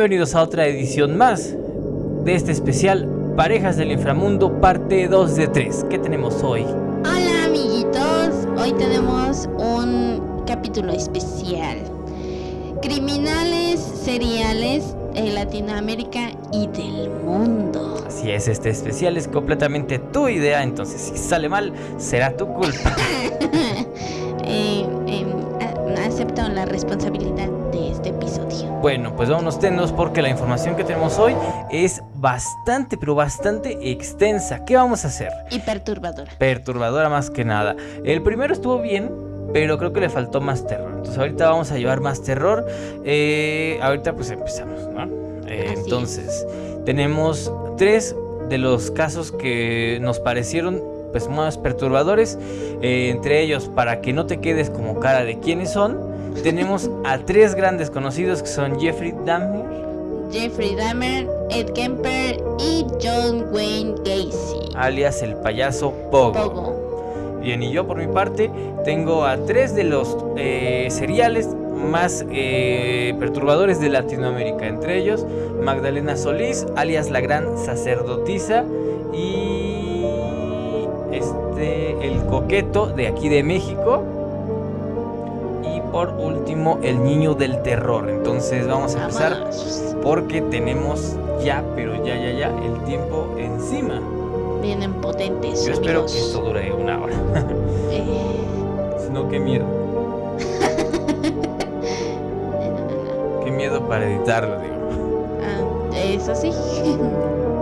Bienvenidos a otra edición más de este especial Parejas del Inframundo, parte 2 de 3. ¿Qué tenemos hoy? Hola amiguitos, hoy tenemos un capítulo especial. Criminales seriales de Latinoamérica y del mundo. Así es, este especial es completamente tu idea, entonces si sale mal, será tu culpa. Eh, a- acepto la responsabilidad. Bueno, pues vámonos tendos porque la información que tenemos hoy es bastante, pero bastante extensa. ¿Qué vamos a hacer? Y perturbadora. Perturbadora más que nada. El primero estuvo bien, pero creo que le faltó más terror. Entonces ahorita vamos a llevar más terror. Eh, ahorita pues empezamos, ¿no? Eh, es. entonces, tenemos tres de los casos que nos parecieron pues más perturbadores. Eh, entre ellos, para que no te quedes como cara de quiénes son, tenemos a tres grandes conocidos que son Jeffrey Dahmer, Jeffrey Dahmer, Ed Kemper y John Wayne Gacy. alias el payaso Pogo. Pogo. Bien, y yo por mi parte tengo a tres de los eh, seriales más eh, perturbadores de Latinoamérica. Entre ellos, Magdalena Solís, alias la gran sacerdotisa, y este, el coqueto de aquí de México. Por último, el niño del terror. Entonces vamos a empezar porque tenemos ya, pero ya, ya, ya, el tiempo encima. Vienen potentes. Yo espero que esto dure una hora. Eh, Si no, qué miedo. Qué miedo para editarlo, digo. ah, eso sí.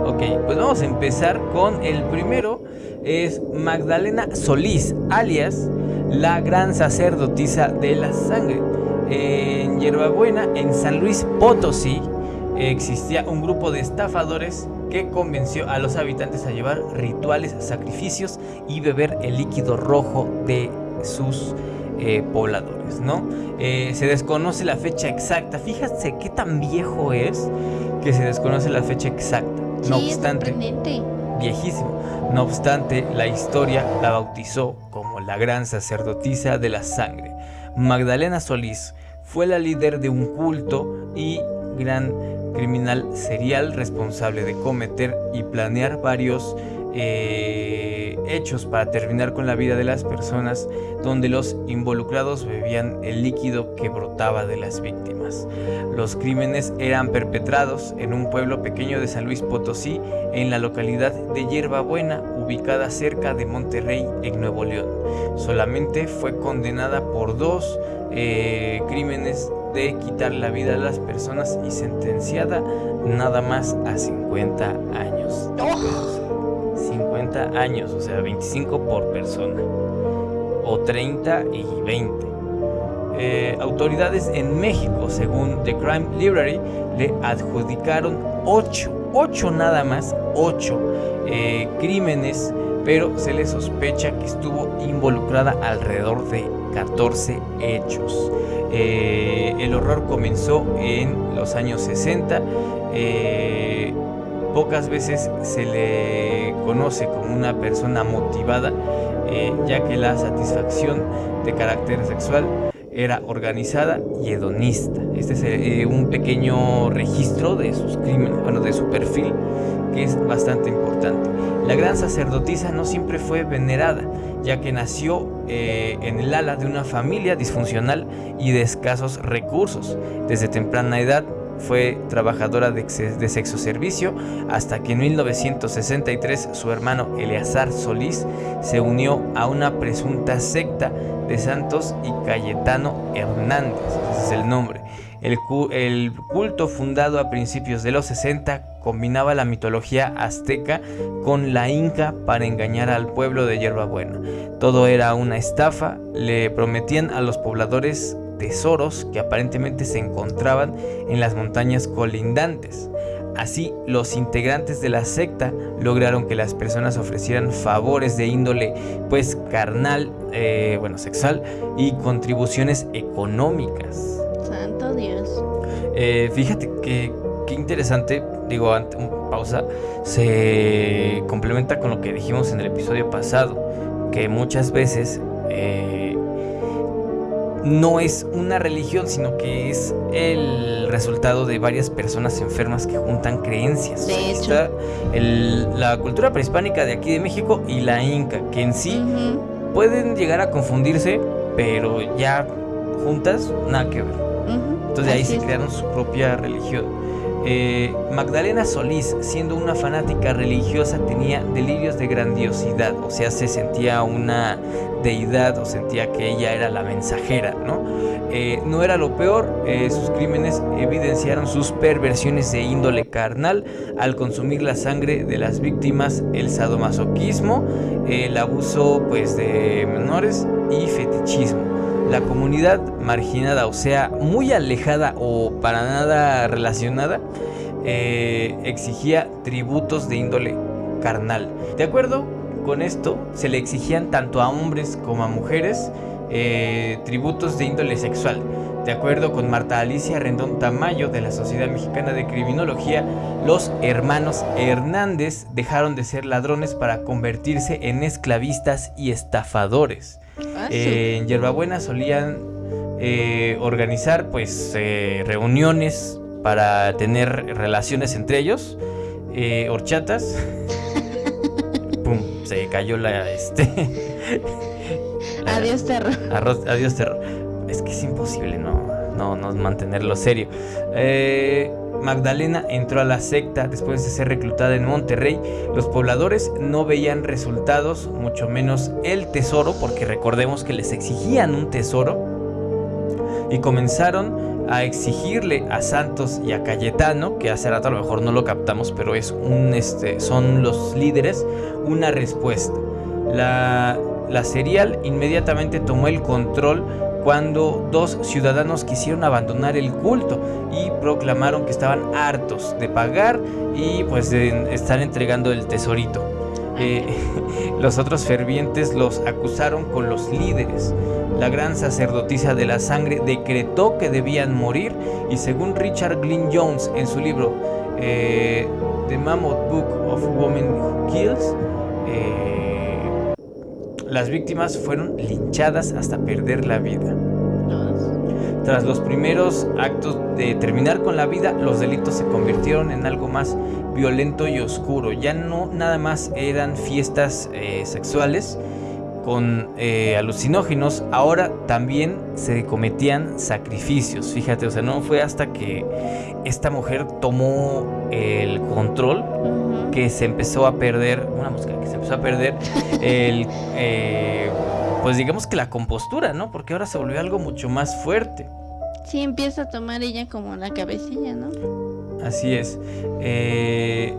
Ok, pues vamos a empezar con el primero. Es Magdalena Solís, alias la gran sacerdotisa de la sangre. En Hierbabuena, en San Luis Potosí, existía un grupo de estafadores que convenció a los habitantes a llevar rituales, sacrificios y beber el líquido rojo de sus eh, pobladores, ¿no? Eh, se desconoce la fecha exacta. Fíjate qué tan viejo es que se desconoce la fecha exacta. No sí, obstante. Viejísimo. No obstante, la historia la bautizó como la gran sacerdotisa de la sangre. Magdalena Solís fue la líder de un culto y gran criminal serial responsable de cometer y planear varios eh, hechos para terminar con la vida de las personas donde los involucrados bebían el líquido que brotaba de las víctimas. Los crímenes eran perpetrados en un pueblo pequeño de San Luis Potosí, en la localidad de Hierbabuena, ubicada cerca de Monterrey, en Nuevo León. Solamente fue condenada por dos eh, crímenes de quitar la vida a las personas y sentenciada nada más a 50 años. Oh, 50 años, o sea, 25 por persona. O 30 y 20. Eh, autoridades en México, según The Crime Library, le adjudicaron 8, 8 nada más, 8 eh, crímenes, pero se le sospecha que estuvo involucrada alrededor de 14 hechos. Eh, el horror comenzó en los años 60. eh, pocas veces se le conoce como una persona motivada, ya que la satisfacción de carácter sexual era organizada y hedonista. Este es eh, un pequeño registro de sus crímenes, bueno, de su perfil, que es bastante importante. La gran sacerdotisa no siempre fue venerada, ya que nació eh, en el ala de una familia disfuncional y de escasos recursos. Desde temprana edad fue trabajadora de, de sexo servicio hasta que en 1963 su hermano Eleazar Solís se unió a una presunta secta de Santos y Cayetano Hernández, ese es el nombre. El, el culto fundado a principios de los 60 combinaba la mitología azteca con la inca para engañar al pueblo de Hierbabuena. Todo era una estafa, le prometían a los pobladores tesoros que aparentemente se encontraban en las montañas colindantes. Así, los integrantes de la secta lograron que las personas ofrecieran favores de índole, pues carnal, eh, bueno, sexual y contribuciones económicas. santo Dios. Eh, fíjate que qué interesante, digo, pausa, se complementa con lo que dijimos en el episodio pasado, que muchas veces eh, no es una religión, sino que es el resultado de varias personas enfermas que juntan creencias. De hecho. Está el- la cultura prehispánica de aquí de México y la inca, que en sí pueden llegar a confundirse, pero ya juntas, nada que ver. Entonces ahí se es. crearon su propia religión. Eh, Magdalena Solís, siendo una fanática religiosa, tenía delirios de grandiosidad, o sea, se sentía una deidad o sentía que ella era la mensajera, ¿no? Eh, no era lo peor, eh, sus crímenes evidenciaron sus perversiones de índole carnal al consumir la sangre de las víctimas, el sadomasoquismo, el abuso pues de menores y fetichismo. La comunidad marginada, o sea, muy alejada o para nada relacionada, eh, exigía tributos de índole carnal. De acuerdo con esto, se le exigían tanto a hombres como a mujeres eh, tributos de índole sexual. De acuerdo con Marta Alicia Rendón Tamayo de la Sociedad Mexicana de Criminología, los hermanos Hernández dejaron de ser ladrones para convertirse en esclavistas y estafadores. Ah, Eh, en Yerbabuena solían eh, organizar pues eh, reuniones para tener relaciones entre ellos, eh, horchatas. Pum, se cayó la este. la- Adiós, terror. Arroz, adiós terror. Es que es imposible no, no, no mantenerlo serio. Eh, Magdalena entró a la secta después de ser reclutada en Monterrey. Los pobladores no veían resultados, mucho menos el tesoro, porque recordemos que les exigían un tesoro. Y comenzaron a exigirle a Santos y a Cayetano, que hace rato a lo mejor no lo captamos, pero es un, este, son los líderes, una respuesta. La, la serial inmediatamente tomó el control cuando dos ciudadanos quisieron abandonar el culto y proclamaron que estaban hartos de pagar y pues de estar entregando el tesorito. Eh, los otros fervientes los acusaron con los líderes. La gran sacerdotisa de la sangre decretó que debían morir y según Richard Glynn Jones en su libro eh, The Mammoth Book of Women Who Kills, eh, las víctimas fueron linchadas hasta perder la vida. Tras los primeros actos de terminar con la vida, los delitos se convirtieron en algo más violento y oscuro. Ya no nada más eran fiestas eh, sexuales con eh, alucinógenos, ahora también se cometían sacrificios. Fíjate, o sea, no fue hasta que esta mujer tomó el control que se empezó a perder, una mosca, que se empezó a perder el, eh, pues digamos que la compostura, ¿no? Porque ahora se volvió algo mucho más fuerte. Sí, empieza a tomar ella como la cabecilla, ¿no? Así es. Eh,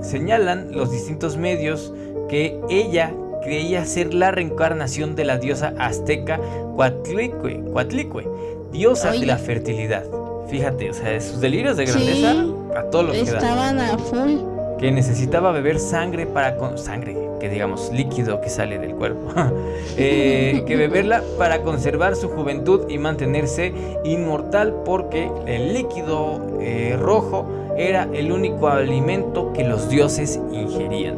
señalan los distintos medios que ella creía ser la reencarnación de la diosa azteca Coatlicue, Coatlicue, diosa de la fertilidad. Fíjate, o sea, sus delirios de grandeza Sí. a todo lo que. Estaban a full. que necesitaba beber sangre para con sangre, que digamos líquido que sale del cuerpo, Eh, que beberla para conservar su juventud y mantenerse inmortal porque el líquido eh, rojo era el único alimento que los dioses ingerían.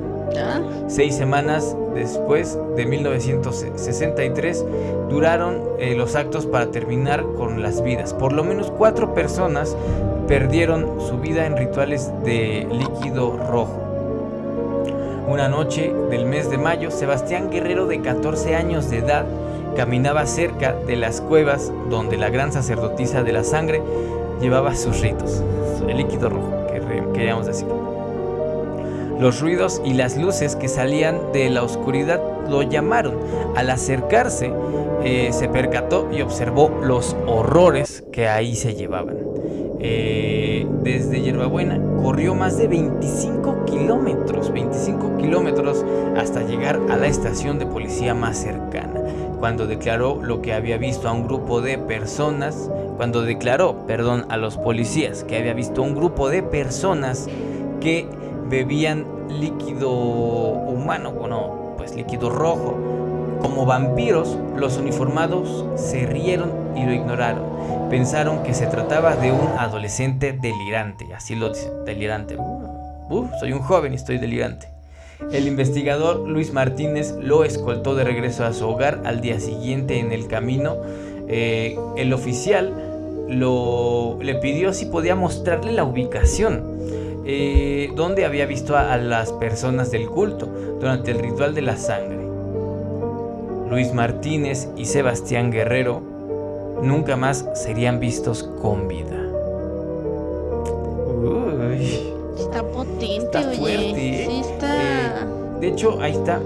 Seis semanas después de 1963 duraron eh, los actos para terminar con las vidas. Por lo menos cuatro personas perdieron su vida en rituales de líquido rojo. Una noche del mes de mayo, Sebastián Guerrero de 14 años de edad caminaba cerca de las cuevas donde la gran sacerdotisa de la sangre llevaba sus ritos. El líquido rojo, que queríamos decir. Los ruidos y las luces que salían de la oscuridad lo llamaron. Al acercarse, eh, se percató y observó los horrores que ahí se llevaban. Eh, desde Yerbabuena corrió más de 25 kilómetros, 25 kilómetros hasta llegar a la estación de policía más cercana. Cuando declaró lo que había visto a un grupo de personas, cuando declaró, perdón, a los policías que había visto a un grupo de personas que bebían líquido humano, bueno, pues líquido rojo. Como vampiros, los uniformados se rieron y lo ignoraron. Pensaron que se trataba de un adolescente delirante, así lo dice, delirante. Uh, uh, soy un joven y estoy delirante. El investigador Luis Martínez lo escoltó de regreso a su hogar al día siguiente en el camino. eh, el oficial le pidió si podía mostrarle la ubicación eh, donde había visto a, las personas del culto durante el ritual de la sangre. Luis Martínez y Sebastián Guerrero nunca más serían vistos con vida. Está potente, está fuerte. Sí, está... de hecho, ahí está.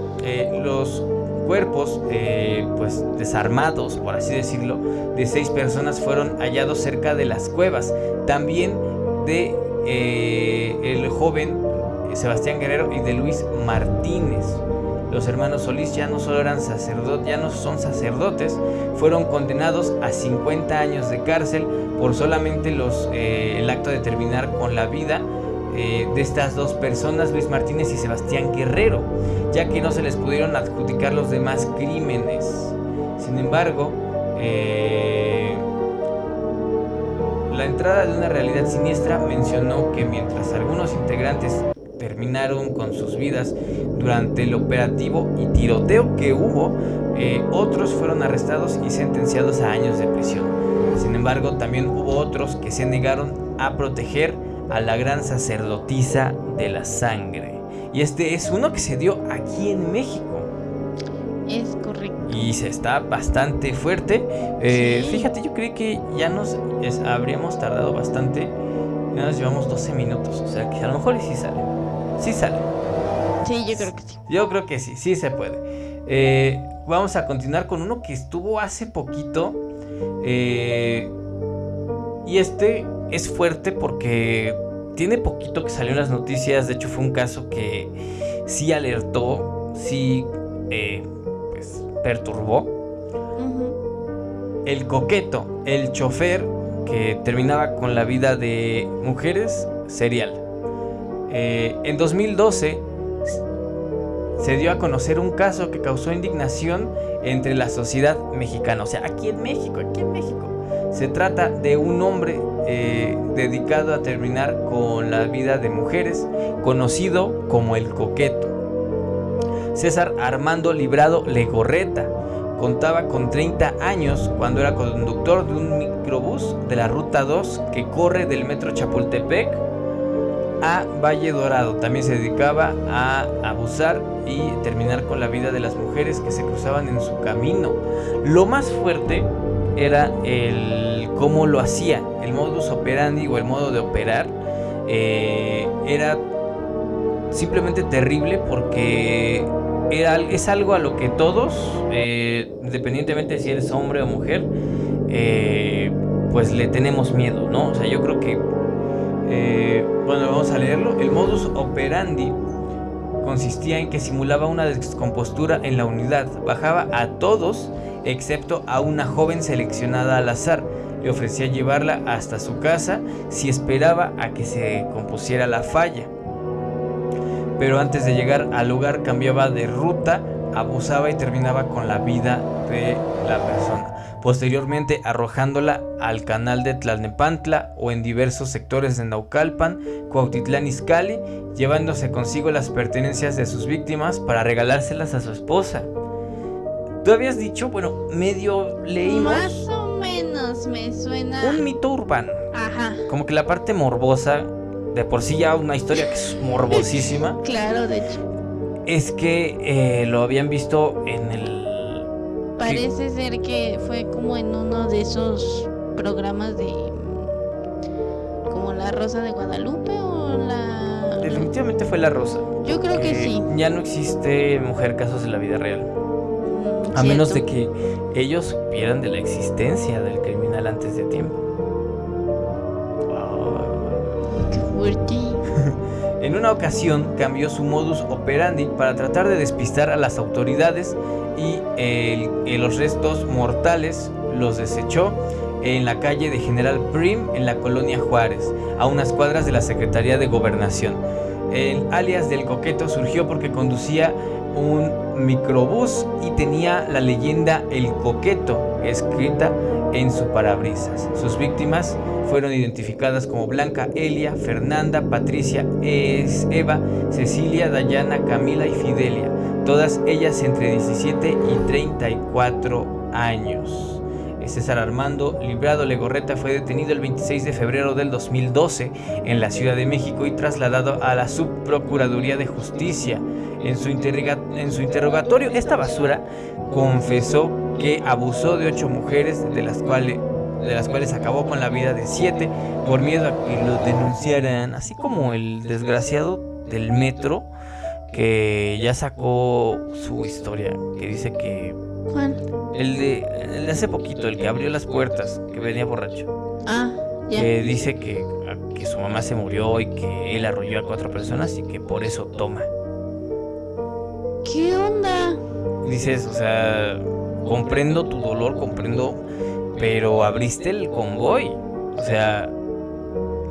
los cuerpos, eh, pues desarmados, por así decirlo, de seis personas fueron hallados cerca de las cuevas. También de eh, el joven Sebastián Guerrero y de Luis Martínez. Los hermanos Solís ya no solo eran sacerdotes, ya no son sacerdotes, fueron condenados a 50 años de cárcel por solamente los, eh, el acto de terminar con la vida eh, de estas dos personas, Luis Martínez y Sebastián Guerrero, ya que no se les pudieron adjudicar los demás crímenes. Sin embargo, eh, la entrada de una realidad siniestra mencionó que mientras algunos integrantes terminaron con sus vidas durante el operativo y tiroteo que hubo, eh, otros fueron arrestados y sentenciados a años de prisión. Sin embargo, también hubo otros que se negaron a proteger a la gran sacerdotisa de la sangre. Y este es uno que se dio aquí en México. Y se está bastante fuerte. Eh, fíjate, yo creí que ya nos habríamos tardado bastante. Ya nos llevamos 12 minutos. O sea que a lo mejor sí sale. Sí sale. Sí, yo creo que sí. Yo creo que sí, sí se puede. Eh, vamos a continuar con uno que estuvo hace poquito. Eh, y este es fuerte porque tiene poquito que salió en las noticias. De hecho, fue un caso que sí alertó, sí eh, perturbó. El coqueto, el chofer que terminaba con la vida de mujeres, serial. Eh, en 2012 se dio a conocer un caso que causó indignación entre la sociedad mexicana. O sea, aquí en México, aquí en México. Se trata de un hombre eh, dedicado a terminar con la vida de mujeres, conocido como el coqueto. César Armando Librado Legorreta contaba con 30 años cuando era conductor de un microbús de la Ruta 2 que corre del metro Chapultepec a Valle Dorado. También se dedicaba a abusar y terminar con la vida de las mujeres que se cruzaban en su camino. Lo más fuerte era el cómo lo hacía, el modus operandi o el modo de operar. Eh, era simplemente terrible porque es algo a lo que todos, eh, independientemente si eres hombre o mujer, eh, pues le tenemos miedo, ¿no? O sea, yo creo que, bueno, vamos a leerlo. El modus operandi consistía en que simulaba una descompostura en la unidad, bajaba a todos excepto a una joven seleccionada al azar. Le ofrecía llevarla hasta su casa si esperaba a que se compusiera la falla. Pero antes de llegar al lugar cambiaba de ruta, abusaba y terminaba con la vida de la persona. Posteriormente arrojándola al canal de Tlalnepantla o en diversos sectores de Naucalpan, Cuautitlán Izcalli, llevándose consigo las pertenencias de sus víctimas para regalárselas a su esposa. Tú habías dicho, bueno, medio leímos. Más o menos me suena. Un mito urbano. Ajá. Como que la parte morbosa, de por sí ya una historia que es morbosísima. claro, de hecho. Es que eh, lo habían visto en el. Parece ser que fue como en uno de esos programas de. como La Rosa de Guadalupe o la. Definitivamente fue La Rosa. Yo creo que sí. Ya no existe mujer casos en la vida real. A menos de que ellos supieran de la existencia del criminal antes de tiempo. En una ocasión cambió su modus operandi para tratar de despistar a las autoridades y los restos mortales los desechó en la calle de General Prim en la colonia Juárez, a unas cuadras de la Secretaría de Gobernación. El alias del coqueto surgió porque conducía un microbús y tenía la leyenda El Coqueto escrita en su parabrisas. Sus víctimas fueron identificadas como Blanca Elia, Fernanda, Patricia, Eva, Cecilia, Dayana, Camila y Fidelia, todas ellas entre 17 y 34 años. César Armando Librado Legorreta fue detenido el 26 de febrero del 2012 en la Ciudad de México y trasladado a la Subprocuraduría de Justicia. En su, en su interrogatorio, esta basura confesó que abusó de ocho mujeres, de las cuales de las cuales acabó con la vida de siete por miedo a que lo denunciaran, así como el desgraciado del metro que ya sacó su historia, que dice que... ¿Cuál? El de, el de hace poquito, el que abrió las puertas, que venía borracho. Ah, ya. Que dice que, que su mamá se murió y que él arrolló a cuatro personas y que por eso toma. ¿Qué onda? Dices, o sea, comprendo tu dolor, comprendo, pero abriste el convoy. O sea,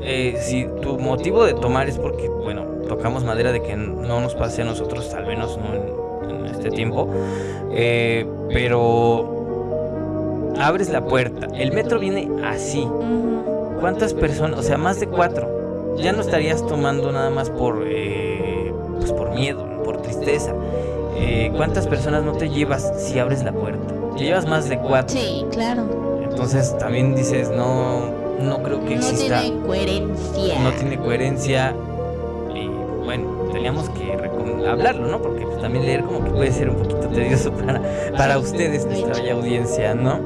eh, si tu motivo de tomar es porque, bueno, tocamos madera de que no nos pase a nosotros, al menos no en, en este tiempo, eh, pero abres la puerta, el metro viene así. ¿Cuántas personas? O sea, más de cuatro. Ya no estarías tomando nada más por, eh, pues por miedo, por tristeza. Eh, ¿Cuántas personas no te llevas si abres la puerta? Te llevas más de cuatro. Sí, claro. Entonces también dices, no, no creo que No exista. tiene coherencia. no tiene coherencia y bueno, teníamos que hablarlo, ¿no? Porque pues, también leer como que puede ser un poquito tedioso para, para ustedes, nuestra bella audiencia, ¿no?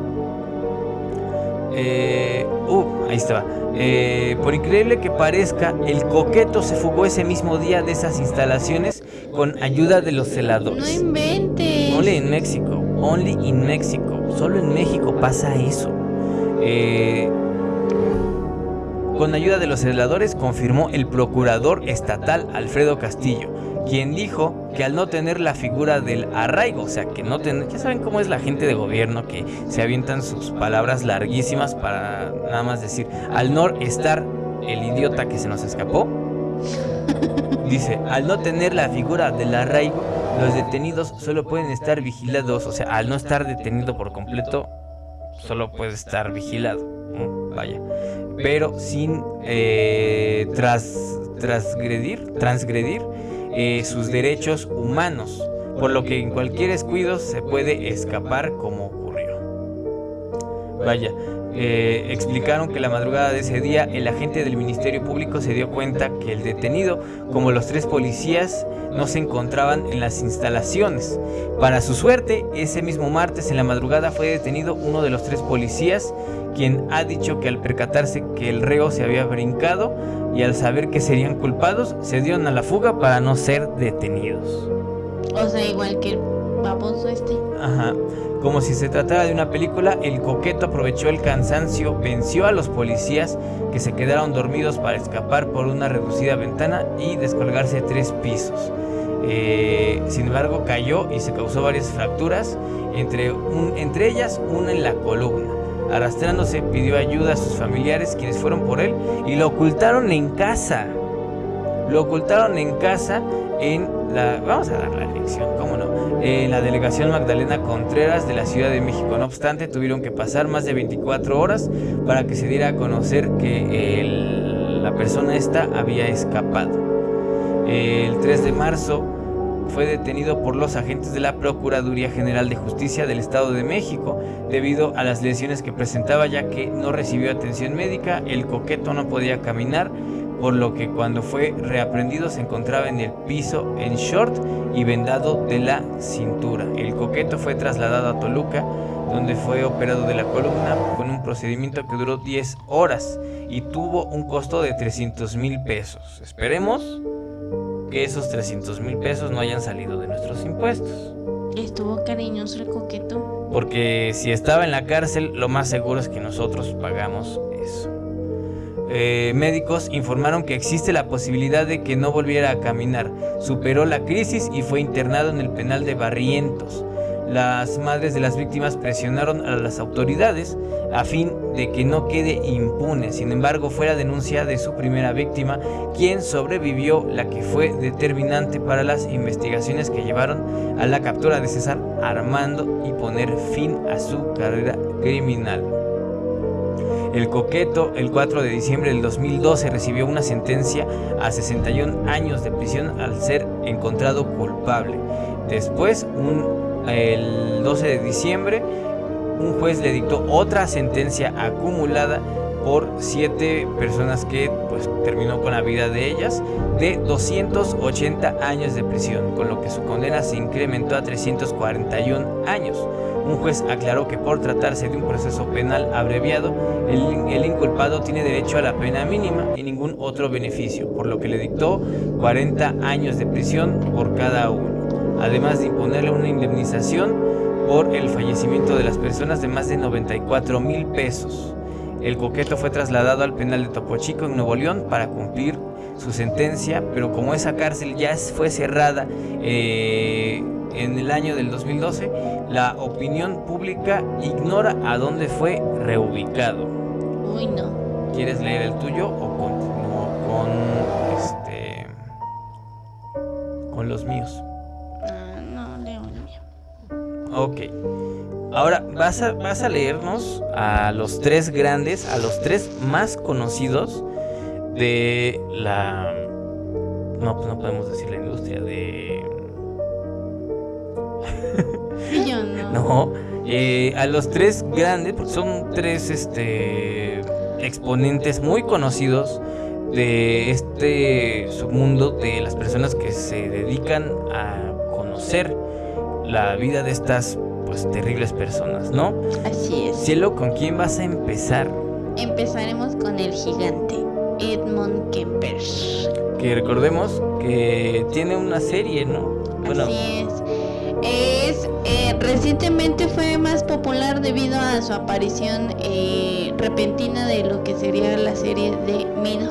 Eh, uh, ahí estaba. Eh, por increíble que parezca, el coqueto se fugó ese mismo día de esas instalaciones con ayuda de los No celadores. inventes. Only in México, only in México. Solo en México pasa eso. Eh, con ayuda de los celadores confirmó el procurador estatal Alfredo Castillo, quien dijo que al no tener la figura del arraigo, o sea, que no tener, ya saben cómo es la gente de gobierno que se avientan sus palabras larguísimas para nada más decir, al no estar el idiota que se nos escapó, Dice, al no tener la figura del arraigo, los detenidos solo pueden estar vigilados, o sea, al no estar detenido por completo, solo puede estar vigilado. Vaya. Pero sin eh, tras, transgredir, transgredir eh, sus derechos humanos, por lo que en cualquier descuido se puede escapar como ocurrió. Vaya, eh, explicaron que la madrugada de ese día el agente del Ministerio Público se dio cuenta que el detenido, como los tres policías, no se encontraban en las instalaciones. Para su suerte, ese mismo martes en la madrugada fue detenido uno de los tres policías, quien ha dicho que al percatarse que el reo se había brincado y al saber que serían culpados, se dieron a la fuga para no ser detenidos. O sea, igual que el baboso este. Ajá. Como si se tratara de una película, el coqueto aprovechó el cansancio, venció a los policías que se quedaron dormidos para escapar por una reducida ventana y descolgarse tres pisos. Eh, sin embargo, cayó y se causó varias fracturas, entre, entre ellas una en la columna. Arrastrándose, pidió ayuda a sus familiares, quienes fueron por él y lo ocultaron en casa. Lo ocultaron en casa en la... Vamos a dar la lección, ¿cómo no? En la delegación Magdalena Contreras de la Ciudad de México. No obstante, tuvieron que pasar más de 24 horas para que se diera a conocer que el- la persona esta había escapado. El 3 de marzo fue detenido por los agentes de la Procuraduría General de Justicia del Estado de México debido a las lesiones que presentaba ya que no recibió atención médica, el coqueto no podía caminar, por lo que cuando fue reaprendido se encontraba en el piso en short y vendado de la cintura. El coqueto fue trasladado a Toluca, donde fue operado de la columna con un procedimiento que duró 10 horas y tuvo un costo de 300 mil pesos. Esperemos que esos 300 mil pesos no hayan salido de nuestros impuestos. Estuvo cariñoso el coqueto. Porque si estaba en la cárcel, lo más seguro es que nosotros pagamos eso. Eh, médicos informaron que existe la posibilidad de que no volviera a caminar. Superó la crisis y fue internado en el penal de Barrientos. Las madres de las víctimas presionaron a las autoridades a fin de que no quede impune. Sin embargo, fue la denuncia de su primera víctima quien sobrevivió, la que fue determinante para las investigaciones que llevaron a la captura de César Armando y poner fin a su carrera criminal. El coqueto, el 4 de diciembre del 2012, recibió una sentencia a 61 años de prisión al ser encontrado culpable. Después, un- el 12 de diciembre, un juez le dictó otra sentencia acumulada por siete personas que pues terminó con la vida de ellas de 280 años de prisión, con lo que su condena se incrementó a 341 años. Un juez aclaró que por tratarse de un proceso penal abreviado, el, el, inculpado tiene derecho a la pena mínima y ningún otro beneficio, por lo que le dictó 40 años de prisión por cada uno, además de imponerle una indemnización por el fallecimiento de las personas de más de 94 mil pesos. El coqueto fue trasladado al penal de Topo Chico en Nuevo León para cumplir su sentencia, pero como esa cárcel ya fue cerrada eh, en el año del 2012, la opinión pública ignora a dónde fue reubicado. Uy, no. ¿Quieres leer el tuyo o continúo con este con los míos? Ah, no, leo el mío. Ok. Ahora vas a, vas a leernos a los tres grandes, a los tres más conocidos de la... No, pues no podemos decir la industria, de... Yo no. No, eh, a los tres grandes, porque son tres este, exponentes muy conocidos de este submundo de las personas que se dedican a conocer la vida de estas pues terribles personas, ¿no? Así es. Cielo, ¿con quién vas a empezar? Empezaremos con el gigante, Edmond Kemper. Que recordemos que tiene una serie, ¿no? Bueno, Así es. Es, eh, recientemente fue más popular debido a su aparición eh, repentina de lo que sería la serie de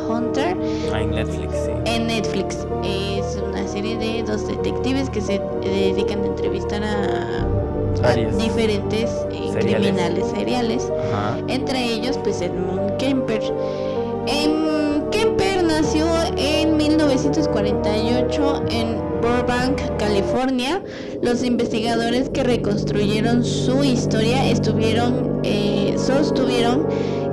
Hunter ah, en Netflix, sí. en Netflix. Es una serie de dos detectives que se dedican a entrevistar a, diferentes eh, Seriales. criminales seriales. Ajá. Entre ellos, pues Edmund Kemper. Em, Kemper nació en 1948 en Burbank, California. Los investigadores que reconstruyeron su historia estuvieron, eh, sostuvieron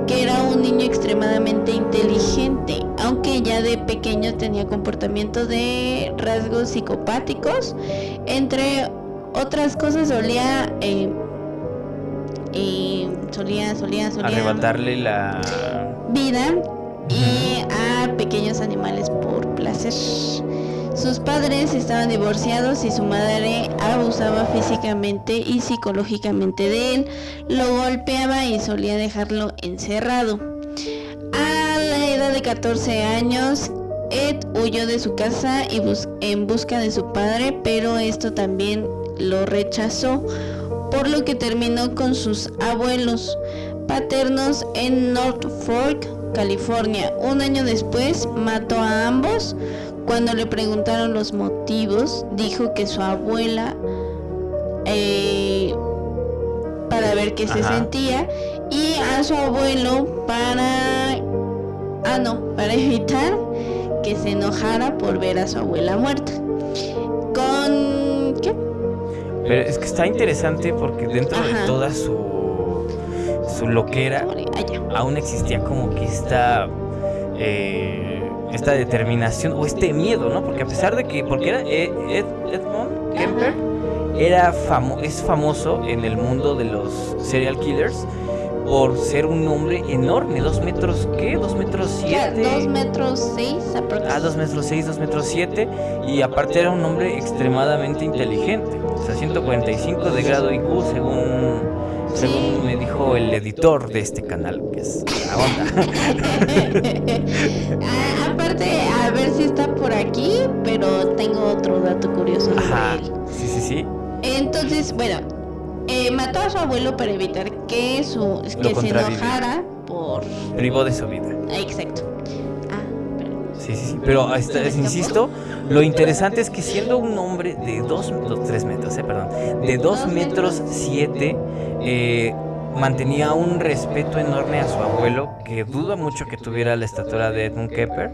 que era un niño extremadamente inteligente, aunque ya de pequeño tenía comportamiento de rasgos psicopáticos. Entre otras cosas solía... eh, eh, solía, solía, solía Arrebatarle la... vida y a pequeños animales por placer. Sus padres estaban divorciados y su madre abusaba físicamente y psicológicamente de él, lo golpeaba y solía dejarlo encerrado. A la edad de 14 años, Ed huyó de su casa y bus- en busca de su padre, pero esto también lo rechazó, por lo que terminó con sus abuelos paternos en North Fork, California. Un año después mató a ambos. Cuando le preguntaron los motivos, dijo que su abuela, eh, para ver qué se sentía, y a su abuelo para, ah no, para evitar que se enojara por ver a su abuela muerta. Pero es que está interesante porque dentro de toda su, su loquera aún existía como que esta eh, esta determinación o este miedo, ¿no? Porque a pesar de que porque era Ed, Ed- Edmond Kemper era famo- es famoso en el mundo de los serial killers por ser un hombre enorme, dos metros ¿qué? dos metros siete. Dos metros seis aproximadamente. Ah, 2 metros 6, 2 metros 7 y aparte era un hombre extremadamente inteligente, o sea, 145 de grado IQ según, según me dijo el editor de este canal, que es la onda. Ah, aparte, a ver si está por aquí, pero tengo otro dato curioso sobre Ajá, él. sí, sí, sí. Entonces, bueno, eh, mató a su abuelo para evitar que su que se enojara por. Privó de su vida. Exacto. Sí, sí, sí. Pero esta- ¿Se me escapó? insisto, lo interesante es que siendo un hombre de 2, 3 metros, eh, perdón, de 2 Dos metros metros. 7, eh, mantenía un respeto enorme a su abuelo, que duda mucho que tuviera la estatura de Edmund Kemper,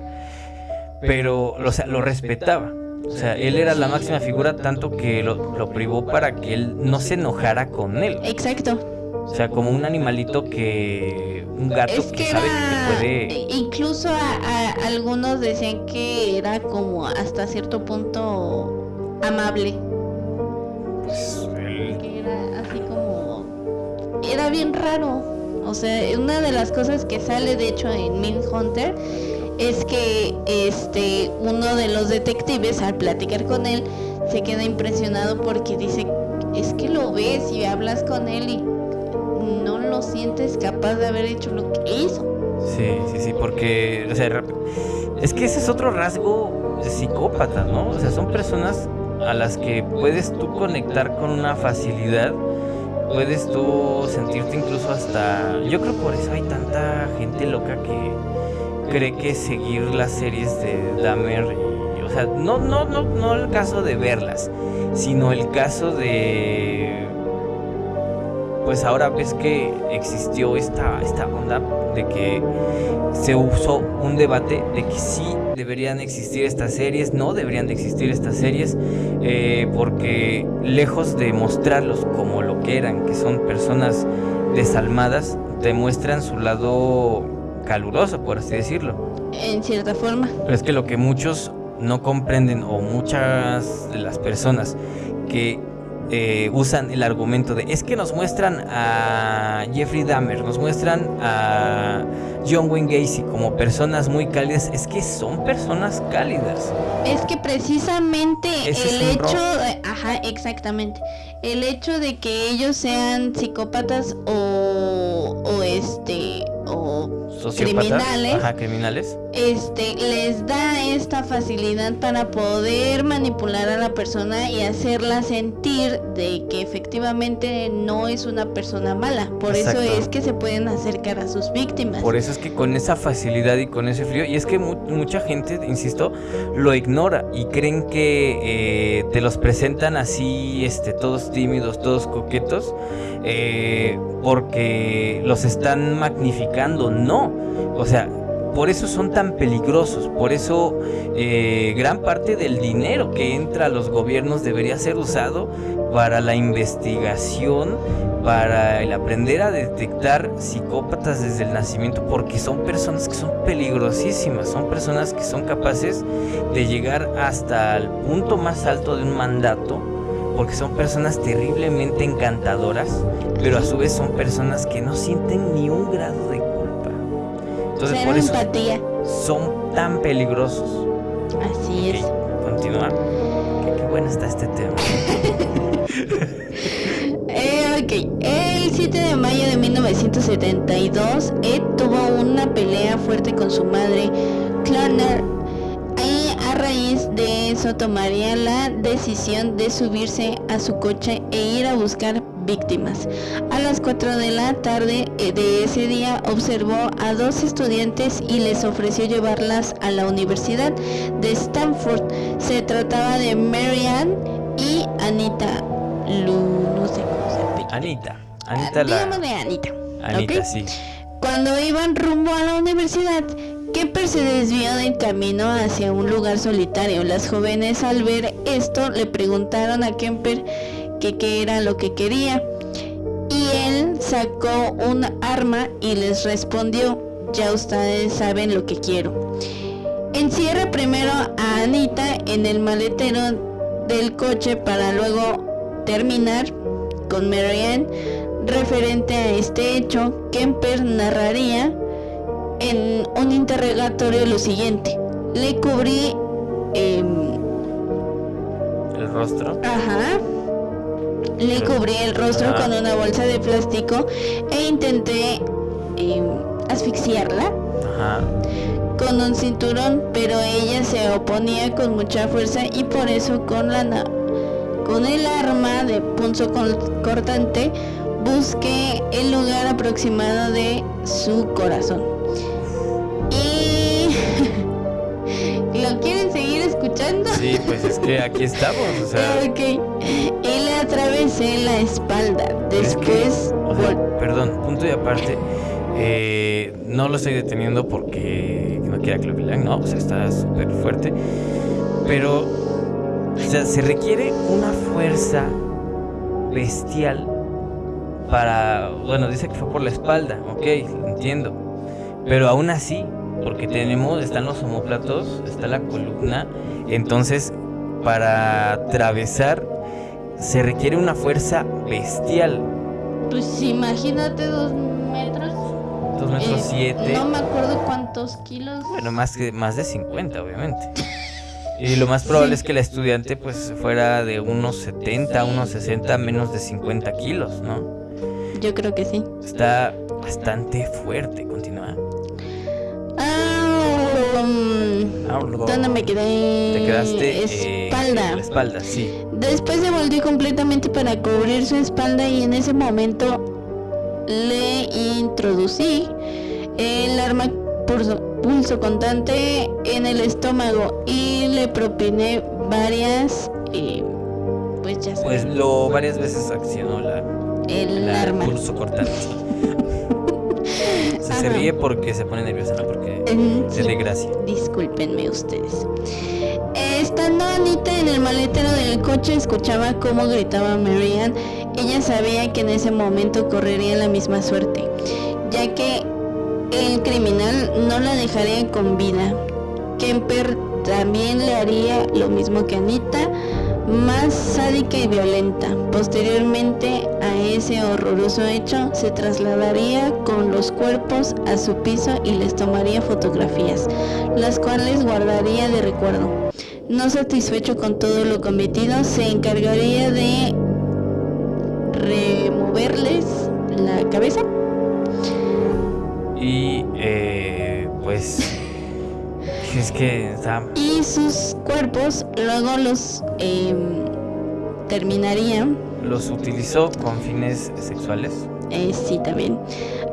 pero o sea, lo respetaba. O sea, él era la máxima figura tanto que lo, lo privó para que él no se enojara con él. Exacto. O sea, como un animalito que... Un gato Es que, sabe era. que te e- puede... Incluso a, a- algunos decían que era como hasta cierto punto amable. Pues, él- Que era así como. Era bien raro. O sea, una de las cosas que sale de hecho en Min Hunter es que este uno de los detectives al platicar con él se queda impresionado porque dice, es que lo ves y hablas con él y sientes capaz de haber hecho lo que hizo. Sí, sí, sí, porque, es que ese es otro rasgo psicópata, ¿no? O sea, son personas a las que puedes tú conectar con una facilidad, puedes tú sentirte incluso hasta... Yo creo por eso hay tanta gente loca que cree que seguir las series de Dahmer o sea, no, no, no, no el caso de verlas, sino el caso de pues ahora ves que existió esta, esta onda de que se usó un debate de que sí deberían existir estas series, no deberían de existir estas series, eh, porque lejos de mostrarlos como lo que eran, que son personas desalmadas, demuestran su lado caluroso, por así decirlo. En cierta forma. Pero es que lo que muchos no comprenden o muchas de las personas que eh, usan el argumento de es que nos muestran a Jeffrey Dahmer, nos muestran a John Wayne Gacy como personas muy cálidas, es que son personas cálidas. Es que precisamente el hecho, ajá, exactamente, el hecho de que ellos sean psicópatas o, o este o criminales, criminales, este les da esta facilidad para poder manipular a la persona y hacerla sentir de que efectivamente no es una persona mala. Por eso es que se pueden acercar a sus víctimas. Por eso es que con esa facilidad y con ese frío, y es que mucha gente, insisto, lo ignora y creen que eh, te los presentan así, este, todos tímidos, todos coquetos, eh, porque los están magnificando. No, o sea, por eso son tan peligrosos, por eso eh, gran parte del dinero que entra a los gobiernos debería ser usado para la investigación, para el aprender a detectar psicópatas desde el nacimiento, porque son personas que son peligrosísimas, son personas que son capaces de llegar hasta el punto más alto de un mandato, porque son personas terriblemente encantadoras, pero a su vez son personas que no sienten ni un grado de entonces por eso son tan peligrosos. Así es. Continúa. Qué, bueno está este tema. eh, ok. El 7 de mayo de 1972, Ed tuvo una pelea fuerte con su madre, Clarner. De eso tomaría la decisión de subirse a su coche e ir a buscar víctimas. A las 4 de la tarde eh, de ese día observó a dos estudiantes y les ofreció llevarlas a la Universidad de Stanford. Se trataba de Marianne y Anita Lu, no sé cómo se Anita, Anita la... de Anita. Anita, sí. Cuando iban rumbo a la universidad, Kemper se desvió del camino hacia un lugar solitario. Las jóvenes al ver esto le preguntaron a Kemper que qué era lo que quería. Y él sacó un arma y les respondió, ya ustedes saben lo que quiero. Encierra primero a Anita en el maletero del coche para luego terminar con Marianne. Referente a este hecho, Kemper narraría en un interrogatorio lo siguiente. Le cubrí... Em, el rostro. Ajá le cubrí el rostro con una bolsa de plástico e intenté em, asfixiarla con un cinturón, pero ella se oponía con mucha fuerza y por eso con la con el arma de punzo cortante busqué el lugar aproximado de su corazón. Y ¿Lo quieren seguir escuchando? Sí, pues es que aquí estamos, o sea. Ok. Y le atravesé la espalda. Después. perdón, punto y aparte. Eh, no lo estoy deteniendo porque no quiera que lo vean, no, o sea, está súper fuerte. Pero, o sea, se requiere una fuerza bestial para. Bueno, dice que fue por la espalda, ok, entiendo. Pero aún así, porque tenemos, están los homóplatos, está la columna, entonces para atravesar se requiere una fuerza bestial. Pues imagínate dos metros. Dos metros eh, siete. No me acuerdo cuántos kilos. Bueno, más, que, más de 50, obviamente. Y lo más probable es que la estudiante pues fuera de unos 70, unos 60, menos de 50 kilos, ¿no? Yo creo que sí. Está bastante fuerte, continúa. Ah, um, ¿Dónde me quedé? Te quedaste eh, espalda. en la espalda, sí. Después se volvió completamente para cubrir su espalda y en ese momento le introducí el arma pulso, pulso constante en el estómago y le propiné varias eh, pues ya Pues lo varias veces accionó la, el la arma. pulso cortante. se, se ríe porque se pone nerviosa, ¿no? Porque Eh, es de gracia. Discúlpenme ustedes. Estando Anita en el maletero del coche, escuchaba cómo gritaba Marianne. Ella sabía que en ese momento correría la misma suerte, ya que el criminal no la dejaría con vida. Kemper también le haría lo mismo que Anita, más sádica y violenta. Posteriormente a ese horroroso hecho, se trasladaría con los cuerpos a su piso y les tomaría fotografías, las cuales guardaría de recuerdo. No satisfecho con todo lo cometido, se encargaría de removerles la cabeza Y eh, pues es que está y sus cuerpos luego los em, terminaría los utilizó con fines sexuales. Eh, sí, también.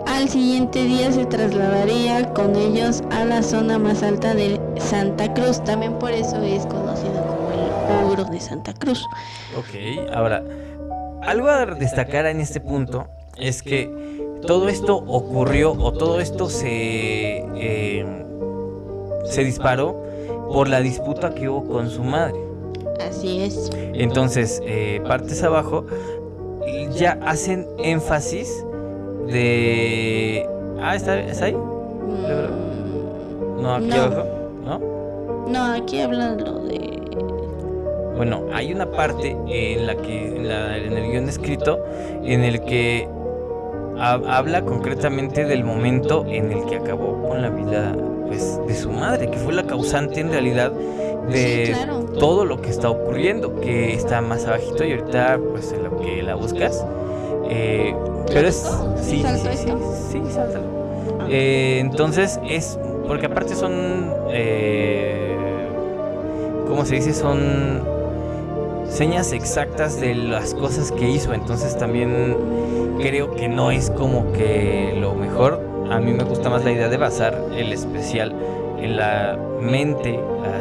Al siguiente día se trasladaría con ellos a la zona más alta de Santa Cruz. También por eso es conocido como el ogro de Santa Cruz. Ok, ahora, algo a destacar en este punto es que todo esto ocurrió o todo esto se, eh, se disparó por la disputa que hubo con su madre. Así es. Entonces, eh, partes abajo, ya hacen énfasis de... Ah, ¿está, está ahí? Mm, No, aquí No. abajo, ¿no? no, aquí hablan lo de... Bueno, hay una parte en la que en, la- en el guion escrito en el que ha- habla concretamente del momento en el que acabó con la vida pues de su madre, que fue la causante en realidad de Sí, claro. todo lo que está ocurriendo, que está más abajito y ahorita pues en lo que la buscas. Eh, pero es sí, sí, ¿Salto sí, sí, sáltalo. Eh, entonces es porque aparte son eh, ¿cómo se dice? Son señas exactas de las cosas que hizo. Entonces también creo que no es como que lo mejor. A mí me gusta más la idea de basar el especial en la mente,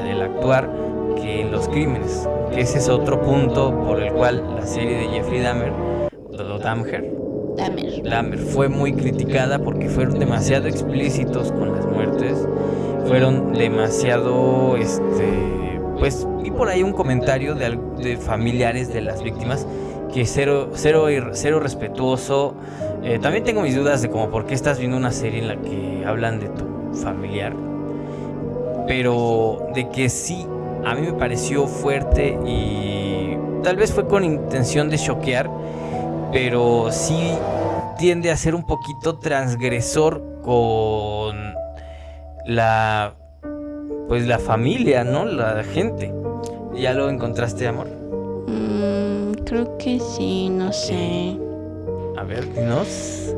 el actuar, que en los crímenes. Que ese es otro punto por el cual la serie de Jeffrey Dahmer, o Dahmer, Dahmer. Dahmer fue muy criticada porque fueron demasiado explícitos con las muertes, fueron demasiado, este, pues vi por ahí un comentario de, de familiares de las víctimas que cero, cero, cero respetuoso. Eh, también tengo mis dudas de como por qué estás viendo una serie en la que hablan de tu familiar, pero de que sí, a mí me pareció fuerte y tal vez fue con intención de choquear, pero sí tiende a ser un poquito transgresor con la pues la familia, ¿no? La gente. ¿Ya lo encontraste, amor? Mm, creo que sí, no sé. A ver, dinos.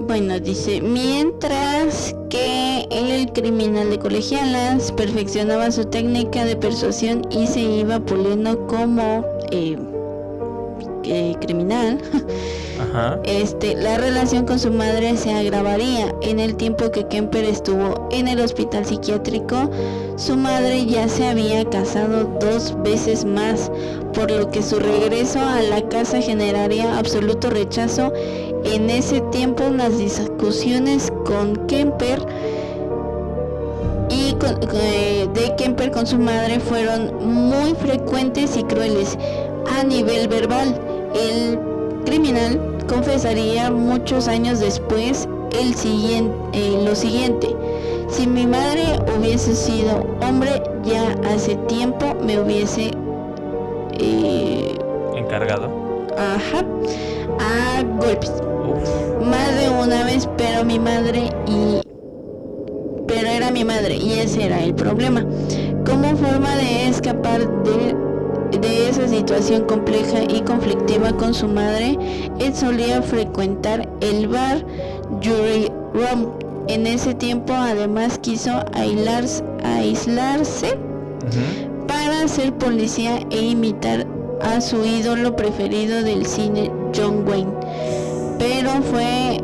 Bueno, dice, mientras que el criminal de colegialas perfeccionaba su técnica de persuasión y se iba puliendo como eh, eh, criminal, Este, la relación con su madre se agravaría. En el tiempo que Kemper estuvo en el hospital psiquiátrico, su madre ya se había casado dos veces más, por lo que su regreso a la casa generaría absoluto rechazo. En ese tiempo las discusiones con Kemper y eh, de Kemper con su madre fueron muy frecuentes y crueles a nivel verbal. El criminal confesaría muchos años después el siguiente, lo siguiente. Si mi madre hubiese sido hombre, ya hace tiempo me hubiese... eh, Encargado. ajá, a golpes. Más de una vez, pero mi madre y pero era mi madre y ese era el problema. Como forma de escapar de, de esa situación compleja y conflictiva con su madre, él solía frecuentar el bar Jury Room. En ese tiempo además quiso aislarse, aislarse para ser policía e imitar a su ídolo preferido del cine, John Wayne. Pero fue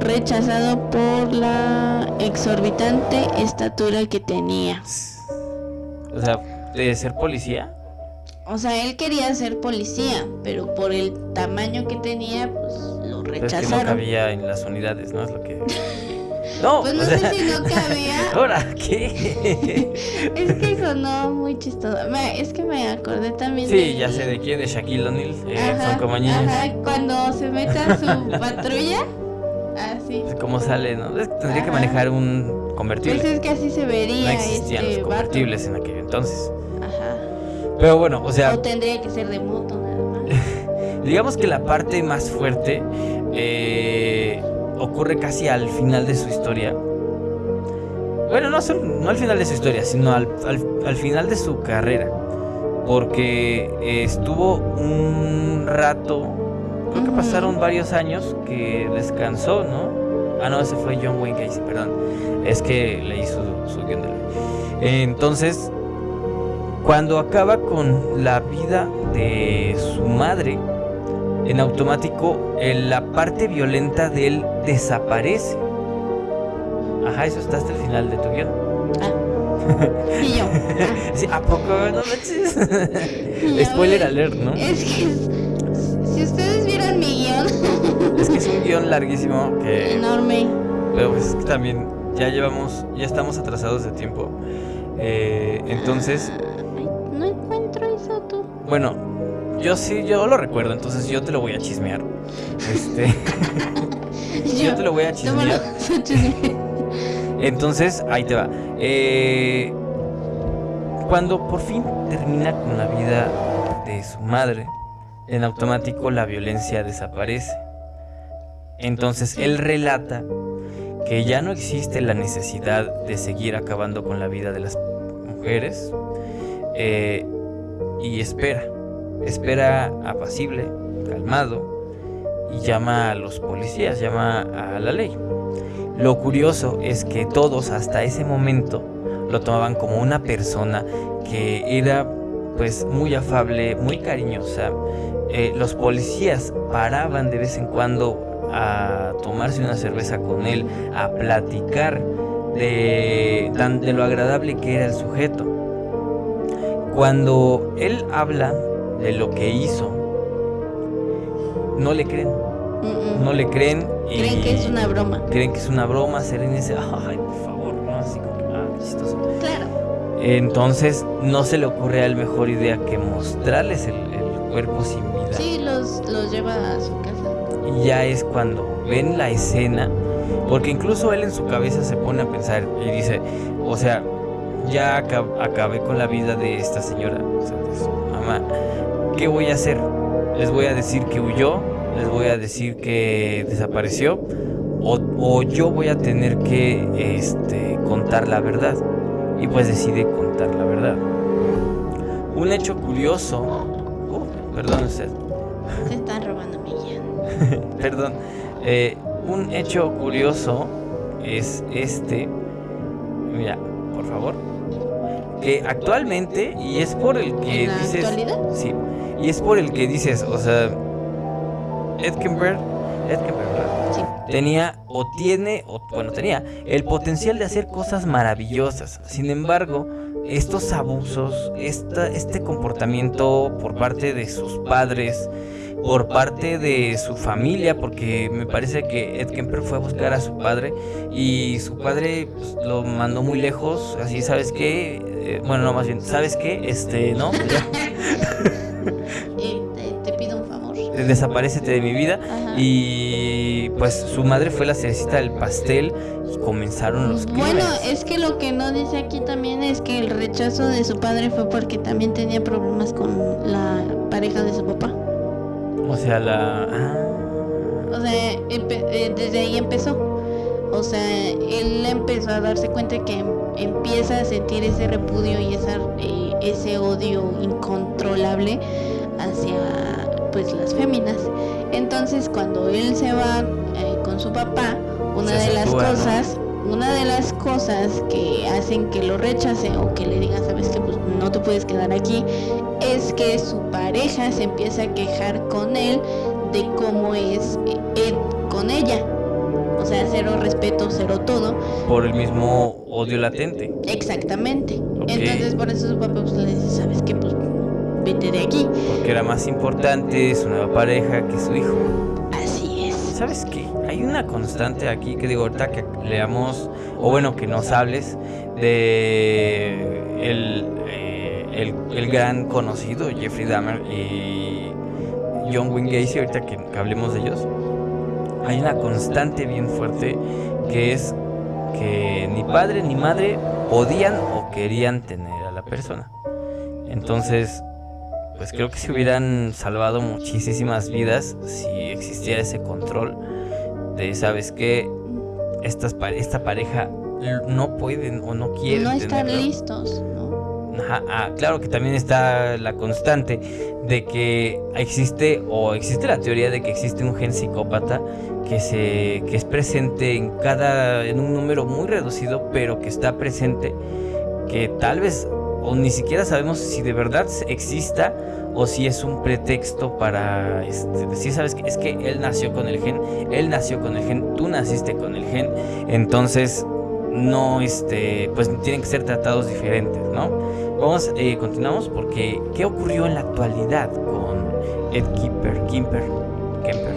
rechazado por la exorbitante estatura que tenía. O sea, de ser policía. O sea, él quería ser policía, pero por el tamaño que tenía, pues lo rechazaron. Es que no cabía en las unidades, ¿no? Es lo que... No, pues no sé si no cabía. ¿Ahora qué? es que sonó muy chistoso. Es que me acordé también. Sí, ya sé de quién, de Shaquille O'Neal. Eh, son como niños. Ajá, cuando se mete a su patrulla. Así. Pues, ¿Cómo sale, no? Tendría que manejar un convertible. Pues es que así se vería. No existían este los convertibles en aquel entonces. Pero bueno, o sea. O tendría que ser de moto, nada más. digamos que la parte más fuerte eh, ocurre casi al final de su historia. Bueno, no, no al final de su historia, sino al, al, final de su carrera. Porque estuvo un rato creo que pasaron varios años que descansó, ¿no? Ah, no, ese fue John Wayne Casey, perdón. Es que leí su, su guion de ley. Entonces, cuando acaba con la vida de su madre, en automático la parte violenta de él desaparece. Ajá, eso está hasta el final de tu guion. Ah. y yo. Sí, ¿A poco? No manches. Spoiler alert, ¿no? Es que si ustedes vieran mi guion. es que es un guion larguísimo que. Enorme. Pero pues también ya llevamos, ya estamos atrasados de tiempo. Eh, entonces. Bueno, yo sí, yo lo recuerdo, entonces yo te lo voy a chismear. Este. yo, te lo voy a chismear. entonces, ahí te va. Eh, cuando por fin termina con la vida de su madre en automático la violencia desaparece. Entonces él relata que ya no existe la necesidad de seguir acabando con la vida de las mujeres eh, y espera, espera apacible, calmado y llama a los policías, llama a la ley. Lo curioso es que todos hasta ese momento lo tomaban como una persona que era pues muy afable, muy cariñosa, eh, los policías paraban de vez en cuando a tomarse una cerveza con él, a platicar de, de lo agradable que era el sujeto. Cuando él habla de lo que hizo, no le creen. No le creen y creen que es una broma. Creen que es una broma, Serena dice, ay, por favor, no, así como ah, chistoso. Claro. Entonces no se le ocurre a él mejor idea que mostrarles el, el cuerpo sin Sí, los, los lleva a su casa. Y ya es cuando ven la escena, porque incluso él en su cabeza se pone a pensar y dice, o sea, ya acabé con la vida de esta señora, o sea, de su mamá, ¿qué voy a hacer? ¿Les voy a decir que huyó? ¿Les voy a decir que desapareció? O, o yo voy a tener que este, contar la verdad. Y pues decide contar la verdad. Un hecho curioso, uh, perdón usted, se están robando mi. Perdón. Eh, un hecho curioso es este. Mira, por favor. Que actualmente, y es por el que ¿En dices. Actualidad? Sí. Y es por el que dices, o sea. Edkenberg. Edkenberg, Sí. Tenía o tiene, o bueno, tenía el potencial de hacer cosas maravillosas. Sin embargo, estos abusos, esta, este comportamiento por parte de sus padres, por parte de su familia, porque me parece que Ed Kemper fue a buscar a su padre y su padre pues, lo mandó muy lejos, así, ¿sabes qué? Eh, bueno, no, más bien, ¿sabes qué? Este, ¿no? te, pido un favor. Desaparecete de mi vida y pues su madre fue la cerecita del pastel y comenzaron los crímenes. Bueno, es que lo que no dice aquí también es que el rechazo de su padre fue porque también tenía problemas con la pareja de su papá. O sea, la... Ah. O sea, eh, desde ahí empezó. O sea, él empezó a darse cuenta que empieza a sentir ese repudio y esa, eh, ese odio incontrolable hacia pues las féminas. Entonces cuando él se va eh, con su papá, una de las cosas, una de las cosas que hacen que lo rechace o que le diga, sabes que pues no te puedes quedar aquí, es que su pareja se empieza a quejar con él de cómo es él con ella. O sea, cero respeto, cero todo. Por el mismo odio latente. Exactamente. Entonces por eso su papá pues, le dice, ¿sabes qué? Pues vete de aquí. Porque era más importante su nueva pareja que su hijo. Así es. ¿Sabes qué? Hay una constante aquí que digo ahorita que leamos, o bueno, que nos hables de el, eh, el, gran conocido Jeffrey Dahmer y John Wayne Gacy, ahorita que hablemos de ellos hay una constante bien fuerte que es que ni padre ni madre podían o querían tener a la persona. Entonces, pues creo que se hubieran salvado muchísimas vidas si existiera ese control de, ¿sabes qué? Estas, esta pareja no pueden o no quieren. No están listos. Ah, claro que también está la constante de que existe o existe la teoría de que existe un gen psicópata que se que es presente en cada en un número muy reducido, pero que está presente que tal vez o ni siquiera sabemos si de verdad exista o si es un pretexto para este, decir, sabes que es que él nació con el gen, él nació con el gen, tú naciste con el gen, entonces no este pues tienen que ser tratados diferentes, ¿no? Vamos, eh, continuamos porque ¿qué ocurrió en la actualidad con Ed Kemper? Kemper, Kemper?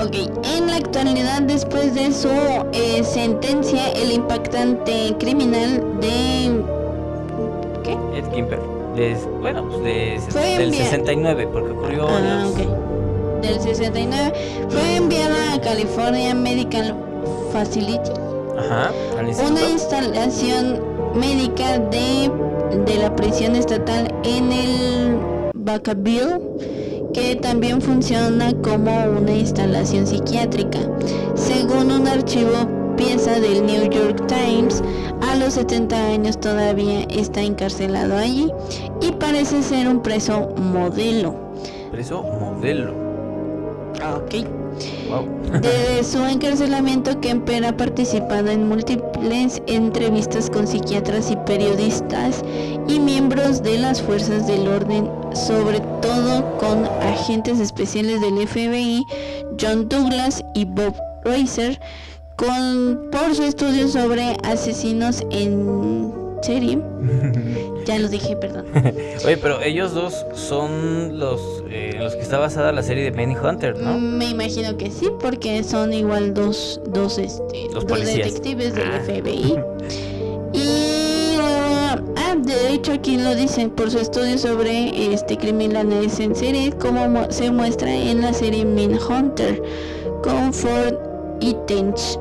Ok, en la actualidad después de su eh, sentencia, el impactante criminal de... ¿Qué? Ed Kemper. bueno, pues de, del 69, porque ocurrió... Ah, Del 69 fue enviada a California Medical Facility. Ajá, una instalación médica de de la prisión estatal en el Vacaville que también funciona como una instalación psiquiátrica. Según un archivo pieza del New York Times, a los 70 años todavía está encarcelado allí y parece ser un preso modelo. Preso modelo. Ok. Desde su encarcelamiento, Kemper ha participado en múltiples entrevistas con psiquiatras y periodistas y miembros de las fuerzas del orden, sobre todo con agentes especiales del FBI, John Douglas y Bob Racer, con, por su estudio sobre asesinos en serie. ya los dije, perdón. Oye, pero ellos dos son los eh, los que está basada la serie de Penny Hunter, ¿no? Me imagino que sí, porque son igual dos, dos, este, dos, detectives del ah. FBI. y ah, de hecho aquí lo dicen por su estudio sobre este criminales en serie, como se muestra en la serie Min Hunter con Ford y Tench.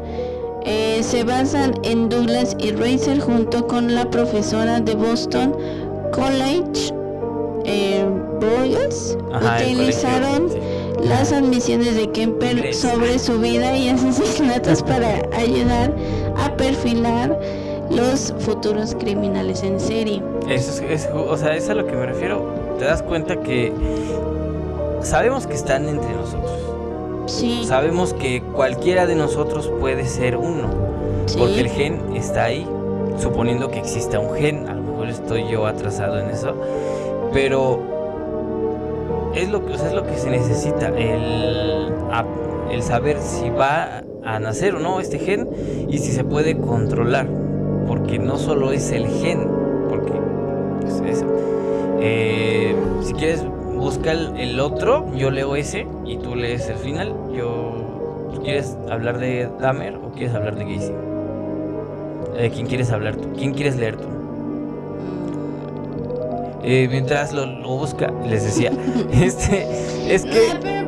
Eh, se basan en Douglas y Racer junto con la profesora de Boston College, eh, utilizaron las admisiones de Kemper sobre su vida y asesinatos para ayudar a perfilar los futuros criminales en serie. Eso es, o sea, es a lo que me refiero. Te das cuenta que sabemos que están entre nosotros Sabemos que cualquiera de nosotros puede ser uno, porque el gen está ahí, suponiendo que exista un gen, a lo mejor estoy yo atrasado en eso, pero es lo que, es lo que se necesita, el, el saber si va a nacer o no este gen y si se puede controlar, porque no solo es el gen, porque es eso. Eh, si quieres busca el, otro, yo leo ese y tú lees el final. Yo ¿Quieres hablar de Dahmer o quieres hablar de Gacy? ¿De quién quieres hablar tú? ¿Quién quieres leer tú? Eh, mientras lo, busca, les decía, este, es que...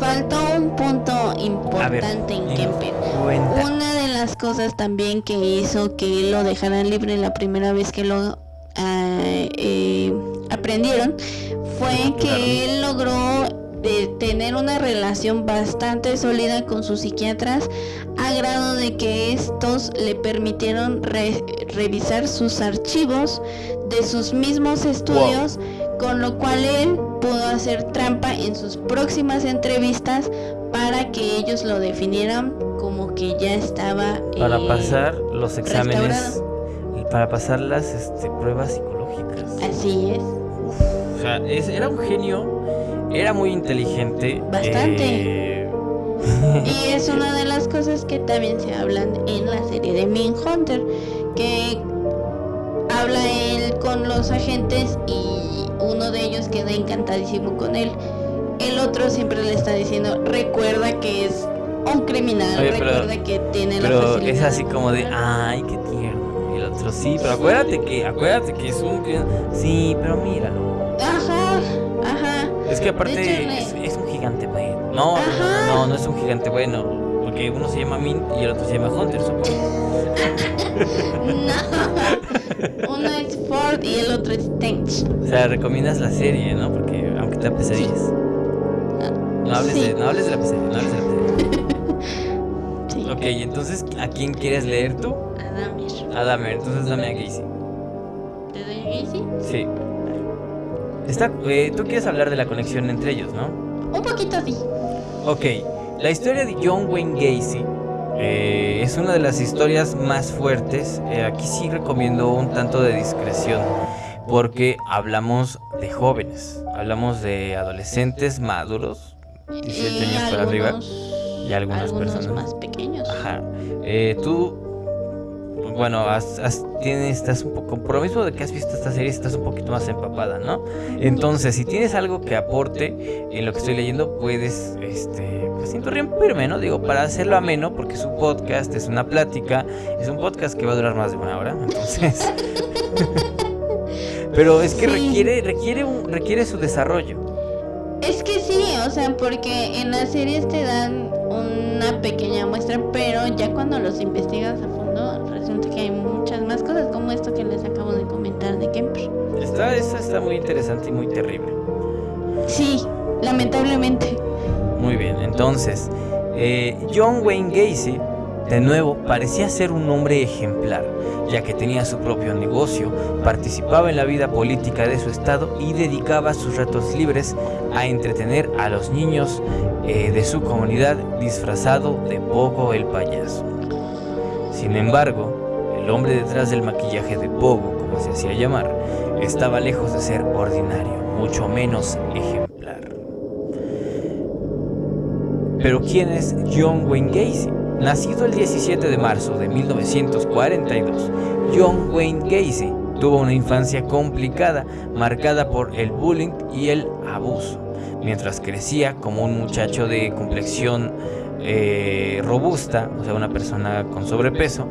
Faltó un punto importante en Kemper. Una de las cosas también que hizo que lo dejaran libre la primera vez que lo ah, eh, aprendieron fue que él logró de tener una relación bastante sólida con sus psiquiatras a grado de que estos le permitieron revisar sus archivos de sus mismos estudios, con lo cual él pudo hacer trampa en sus próximas entrevistas para que ellos lo definieran como que ya estaba para eh, pasar los exámenes para pasar las este, pruebas psicológicas. Así es era un genio era muy inteligente bastante. eh, y es una de las cosas que también se hablan en la serie de Min Hunter que habla él con los agentes y uno de ellos queda encantadísimo con él. El otro siempre le está diciendo, recuerda que es un criminal, recuerda que tiene la Pero es así como de, ay, qué tierno. Y el otro, sí, pero acuérdate que, acuérdate que es un Sí, pero míralo. Ajá, ajá. Es que aparte es, un gigante bueno. No, no, no es un gigante bueno. Porque uno se llama Min y el otro se llama Hunter, supongo. no. Uno es Ford y el otro es Tench. O sea, recomiendas la serie, ¿no? Porque aunque te pesadillas. No hables, de, no hables de la pesadilla, no hables de la pesadilla. sí. Ok, entonces, ¿a quién quieres leer tú? A Damer. A Damer, entonces dame a Gacy. ¿Te doy a Gacy? Sí. Está, eh, tú quieres hablar de la conexión entre ellos, ¿no? Un poquito sí. Ok, la historia de John Wayne Gacy eh, es una de las historias más fuertes. Eh, aquí sí recomiendo un tanto de discreción porque hablamos de jóvenes, hablamos de adolescentes maduros 17 años para arriba y algunas personas más pequeños. Ajá. Tú, bueno, tienes, estás un poco, por lo mismo de que has visto esta serie, estás un poquito más empapada, ¿no? Entonces, si tienes algo que aporte en lo que estoy leyendo, puedes, este, pues interrumpirme, ¿no? Digo, para hacerlo ameno, porque es un podcast, es una plática, es un podcast que va a durar más de una hora, entonces. Pero es que requiere, requiere, un, requiere su desarrollo. Es que sí, o sea, porque en las series te dan una pequeña muestra, pero ya cuando los investigas a fondo, que hay muchas más cosas, como esto que les acabo de comentar de Kemper. Está, esta está muy interesante y muy terrible. Sí, lamentablemente. Muy bien, entonces, eh, John Wayne Gacy de nuevo, parecía ser un hombre ejemplar, ya que tenía su propio negocio, participaba en la vida política de su estado y dedicaba sus ratos libres a entretener a los niños eh, de su comunidad disfrazado de Pogo el payaso. Sin embargo, el hombre detrás del maquillaje de Pogo, como se hacía llamar, estaba lejos de ser ordinario, mucho menos ejemplar. Pero ¿quién es John Wayne Gacy? Nacido el 17 de marzo de 1942, John Wayne Gacy tuvo una infancia complicada, marcada por el bullying y el abuso. Mientras crecía como un muchacho de complexión eh, robusta, o sea, una persona con sobrepeso,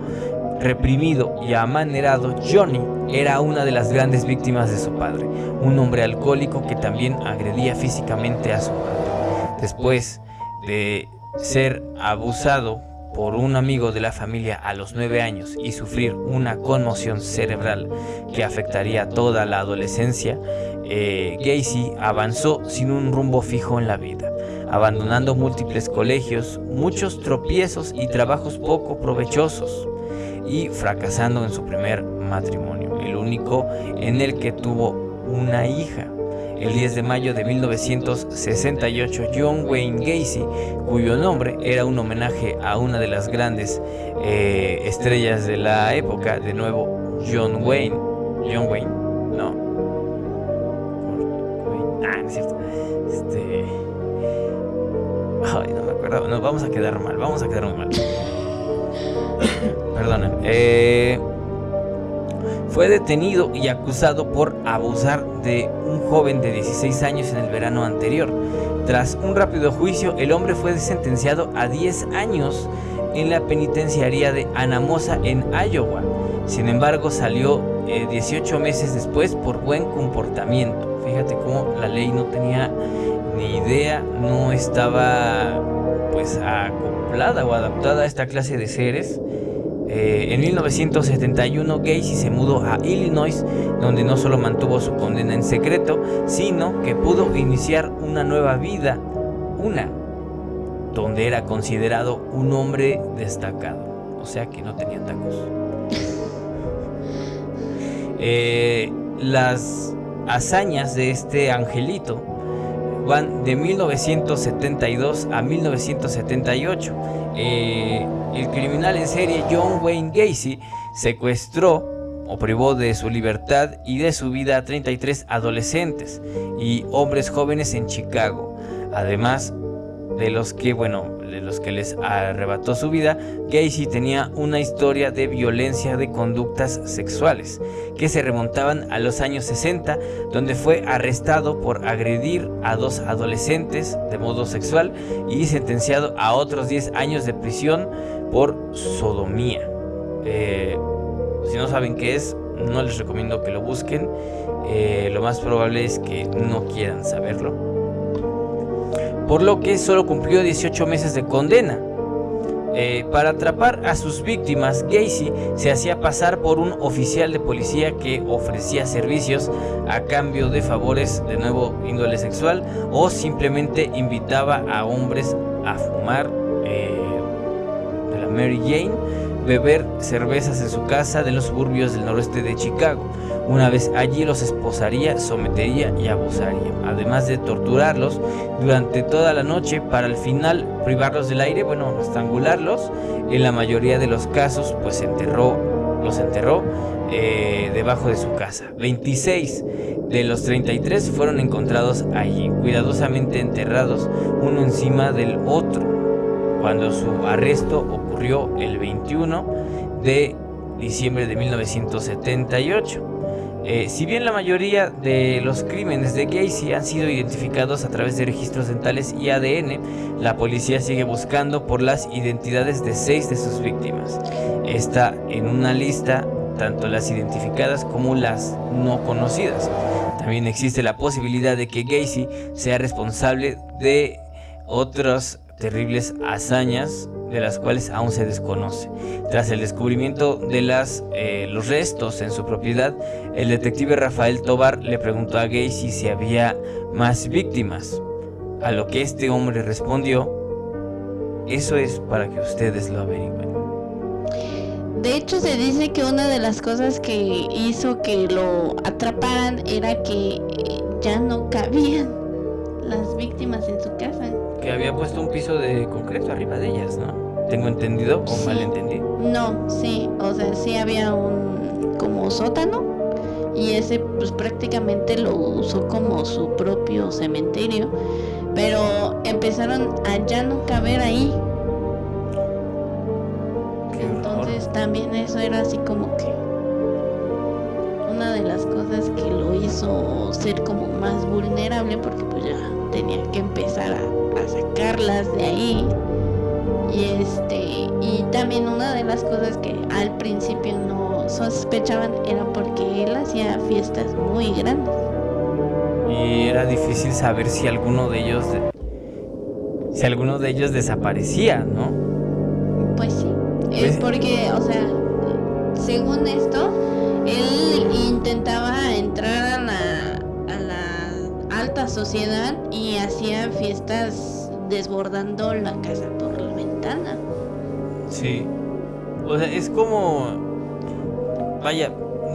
reprimido y amanerado, Johnny era una de las grandes víctimas de su padre, un hombre alcohólico que también agredía físicamente a su madre. Después de ser abusado por un amigo de la familia a los 9 años y sufrir una conmoción cerebral que afectaría toda la adolescencia, eh, Gacy avanzó sin un rumbo fijo en la vida, abandonando múltiples colegios, muchos tropiezos y trabajos poco provechosos, y fracasando en su primer matrimonio, el único en el que tuvo una hija. El 10 de mayo de 1968, John Wayne Gacy, cuyo nombre era un homenaje a una de las grandes eh, estrellas de la época, de nuevo John Wayne, John Wayne, ay, no me acuerdo, nos vamos a quedar mal, vamos a quedar mal, perdona, eh fue detenido y acusado por abusar de un joven de 16 años en el verano anterior. Tras un rápido juicio, el hombre fue sentenciado a 10 años en la penitenciaría de Anamosa en Iowa. Sin embargo, salió 18 eh, meses después por buen comportamiento. Fíjate cómo la ley no tenía ni idea, no estaba pues acoplada o adaptada a esta clase de seres Eh, en 1971 Gacy se mudó a Illinois, donde no solo mantuvo su condena en secreto, sino que pudo iniciar una nueva vida, una, donde era considerado un hombre destacado, o sea que no tenía tacos. Eh, las hazañas de este angelito de 1972 a 1978. Eh, el criminal en serie John Wayne Gacy secuestró o privó de su libertad y de su vida a 33 adolescentes y hombres jóvenes en Chicago. Además, de los que, bueno, de los que les arrebató su vida, Gacy tenía una historia de violencia de conductas sexuales que se remontaban a los años 60, donde fue arrestado por agredir a dos adolescentes de modo sexual y sentenciado a otros 10 años de prisión por sodomía. Eh, si no saben qué es, no les recomiendo que lo busquen. Eh, lo más probable es que no quieran saberlo por lo que solo cumplió 18 meses de condena. Eh, para atrapar a sus víctimas, Gacy se hacía pasar por un oficial de policía que ofrecía servicios a cambio de favores de nuevo índole sexual o simplemente invitaba a hombres a fumar eh, la Mary Jane, beber cervezas en su casa de los suburbios del noroeste de Chicago. Una vez allí los esposaría, sometería y abusaría, además de torturarlos durante toda la noche para al final privarlos del aire, bueno, estrangularlos. En la mayoría de los casos, pues enterró, los enterró eh, debajo de su casa. 26 de los 33 fueron encontrados allí, cuidadosamente enterrados uno encima del otro, cuando su arresto ocurrió el 21 de diciembre de 1978. Eh, si bien la mayoría de los crímenes de Gacy han sido identificados a través de registros dentales y ADN, la policía sigue buscando por las identidades de seis de sus víctimas. Está en una lista tanto las identificadas como las no conocidas. También existe la posibilidad de que Gacy sea responsable de otras terribles hazañas de las cuales aún se desconoce. Tras el descubrimiento de las, eh, los restos en su propiedad, el detective Rafael Tobar le preguntó a Gacy si había más víctimas, a lo que este hombre respondió, eso es para que ustedes lo averigüen. De hecho se dice que una de las cosas que hizo que lo atraparan era que ya no cabían las víctimas en su casa. Que había puesto un piso de concreto arriba de ellas, ¿no? ¿Tengo entendido o mal entendí? No, sí, o sea, sí había un como sótano y ese pues prácticamente lo usó como su propio cementerio, pero empezaron a ya no caber ahí. Entonces también eso era así como que una de las cosas que lo hizo ser como más vulnerable porque pues ya tenía que empezar a, a sacarlas de ahí y este y también una de las cosas que al principio no sospechaban era porque él hacía fiestas muy grandes. Y era difícil saber si alguno de ellos si alguno de ellos desaparecía, ¿no? Pues sí, es pues porque, o sea, según esto, él intentaba entrar a la, la sociedad y hacía fiestas desbordando la casa por la ventana. Sí. O sea, es como... Vaya,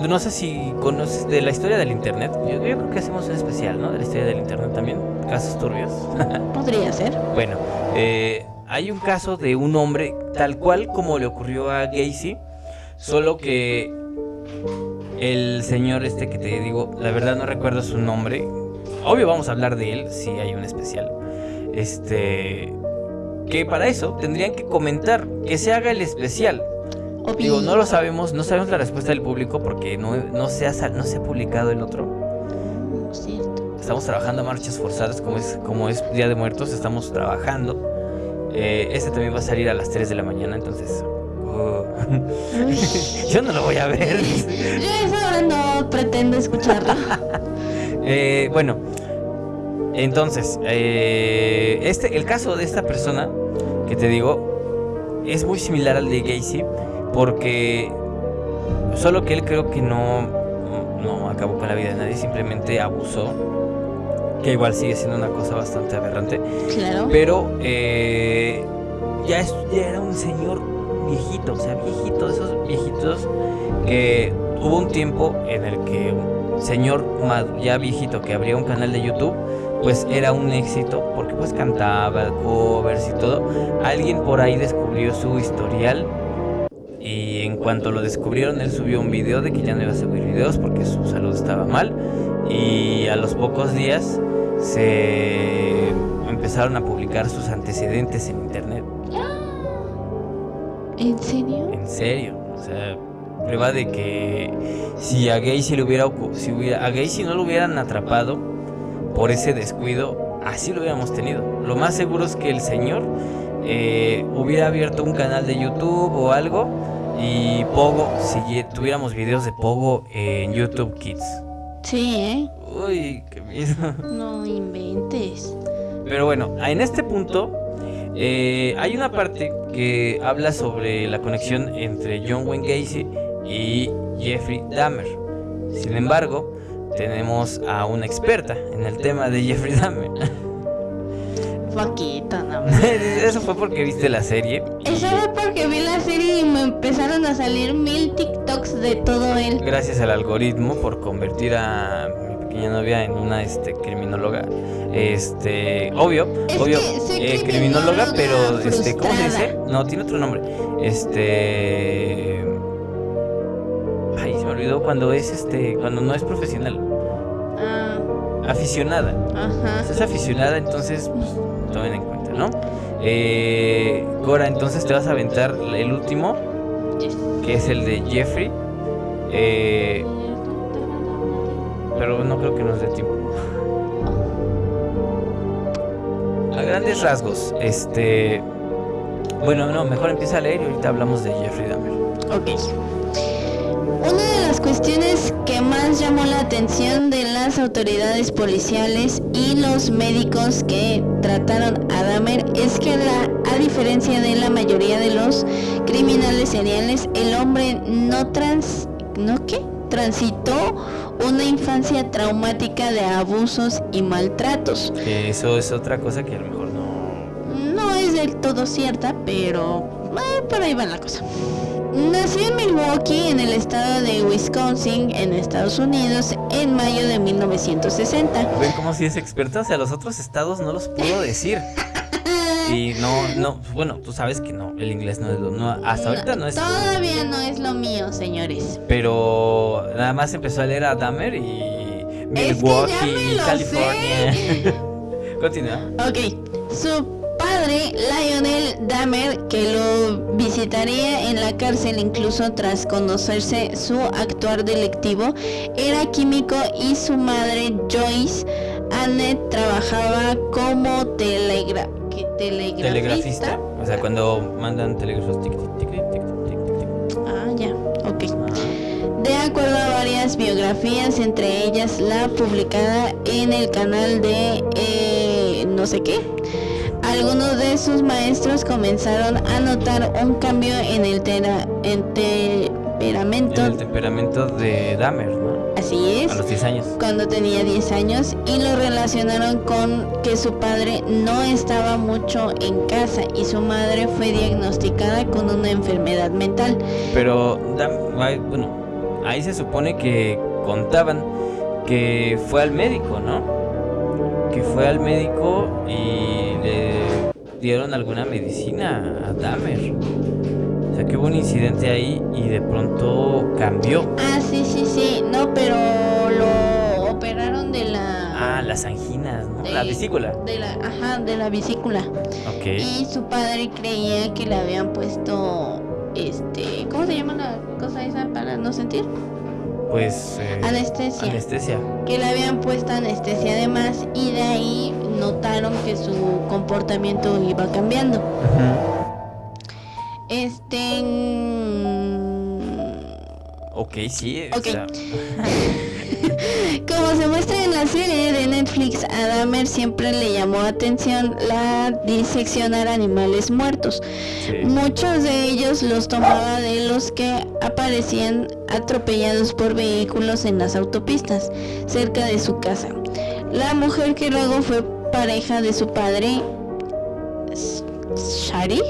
no sé si conoces de la historia del internet. Yo, creo que hacemos un especial, ¿no? De la historia del internet también. Casos turbios. Podría ser. Bueno, eh, hay un caso de un hombre tal cual como le ocurrió a Gacy. Solo que el señor este que te digo, la verdad no recuerdo su nombre. Obvio vamos a hablar de él si hay un especial. Este que para eso tendrían que comentar que se haga el especial. Digo, no lo sabemos, no sabemos la respuesta del público porque no, no, se, ha, no se ha publicado el otro. Estamos trabajando a marchas forzadas, como es, como es Día de Muertos, estamos trabajando. Eh, este también va a salir a las 3 de la mañana, entonces... Oh. Yo no lo voy a ver. Yo ahora no pretendo escucharlo. eh, bueno, entonces, eh, este, el caso de esta persona que te digo es muy similar al de Gacy, porque solo que él creo que no, no acabó con la vida de nadie, simplemente abusó, que igual sigue siendo una cosa bastante aberrante. Claro. Pero eh, ya, es- ya era un señor viejito, o sea, viejito, de esos viejitos que hubo un tiempo en el que señor ya viejito que abría un canal de YouTube, pues era un éxito porque pues cantaba covers y todo. Alguien por ahí descubrió su historial y en cuanto lo descubrieron él subió un video de que ya no iba a subir videos porque su salud estaba mal y a los pocos días se empezaron a publicar sus antecedentes en internet. ¿En serio? En serio, o sea, prueba de que si a Gacy le hubiera, ocu- si hubiera a Gacy no lo hubieran atrapado por ese descuido, así lo hubiéramos tenido. Lo más seguro es que el señor eh, hubiera abierto un canal de YouTube o algo y Pogo, si tuviéramos videos de Pogo en YouTube Kids. Sí, ¿eh? Uy, qué miedo. No inventes. Pero bueno, en este punto eh, hay una parte que habla sobre la conexión entre John Wayne Gacy y Jeffrey Dahmer. Sin embargo, tenemos a una experta en el tema de Jeffrey Dahmer. Poquito, no. Eso fue porque viste la serie. Eso fue porque vi la serie y me empezaron a salir mil TikToks de todo él. gracias al algoritmo por convertir a mi pequeña novia en una este criminóloga. Este, obvio, Es obvio, eh, criminóloga, criminóloga pero este, ¿cómo se dice? No, tiene otro nombre. Este olvidó cuando es este, cuando no es profesional, Ah, aficionada. ajá. Si es aficionada, entonces pues, tomen en cuenta, ¿no? Eh, Cora, entonces te vas a aventar el último, Yes. que es el de Jeffrey. Eh, pero no creo que nos dé tiempo. A grandes rasgos, este. Bueno, no, mejor empieza a leer y ahorita hablamos de Jeffrey Dahmer. Ok. Que más llamó la atención de las autoridades policiales y los médicos que trataron a Dahmer es que la- a diferencia de la mayoría de los criminales seriales, el hombre no trans ¿no qué? transitó una infancia traumática de abusos y maltratos. Eso es otra cosa que a lo mejor no. No es del todo cierta, pero eh, por ahí va la cosa. Nació en Milwaukee, en el estado de Wisconsin, en Estados Unidos, en mayo de 1960. Ven como si es experta, o sea, los otros estados no los puedo decir. Y no, no, bueno, tú sabes que no, el inglés no es lo, no, hasta ahorita no es. Todavía no es lo mío, señores. Pero nada más empezó a leer a Dahmer y Es que Milwaukee, California. Continúa. Ok, su padre, Lionel Dahmer, que lo visitaría en la cárcel incluso tras conocerse su actuar delictivo, era químico y su madre, Joyce Annette, trabajaba como telegra telegrafista. Telegrafista. O sea, cuando mandan telégrafos. tic, tic, tic, tic, tic. Ah, ya, ok. De acuerdo a varias biografías, entre ellas la publicada en el canal de eh, no sé qué, algunos de sus maestros comenzaron a notar un cambio en el tera- en temperamento, En el temperamento de Dahmer, ¿no? así A es, los 10 años. cuando tenía 10 años y lo relacionaron con que su padre no estaba mucho en casa y su madre fue diagnosticada con una enfermedad mental. Pero, bueno, ahí se supone que contaban que fue al médico, ¿no? Que fue al médico y dieron alguna medicina a Dahmer. O sea, que hubo un incidente ahí y de pronto cambió. Ah, sí, sí, sí, no, pero lo operaron de la... Ah, las anginas, ¿no? de- La vesícula. De la, ajá, de la vesícula. Ok. Y su padre creía que le habían puesto, este, ¿cómo se llama la cosa esa para no sentir? Pues. eh, Anestesia. Anestesia. Que le habían puesto anestesia además y de ahí notaron que su comportamiento iba cambiando. Este... mm, Ok, sí. o Ok. sea, Como se muestra en la serie de Netflix, a Dahmer siempre le llamó atención la diseccionar animales muertos. Muchos de ellos los tomaba de los que aparecían atropellados por vehículos en las autopistas cerca de su casa. La mujer que luego fue pareja de su padre, Shari,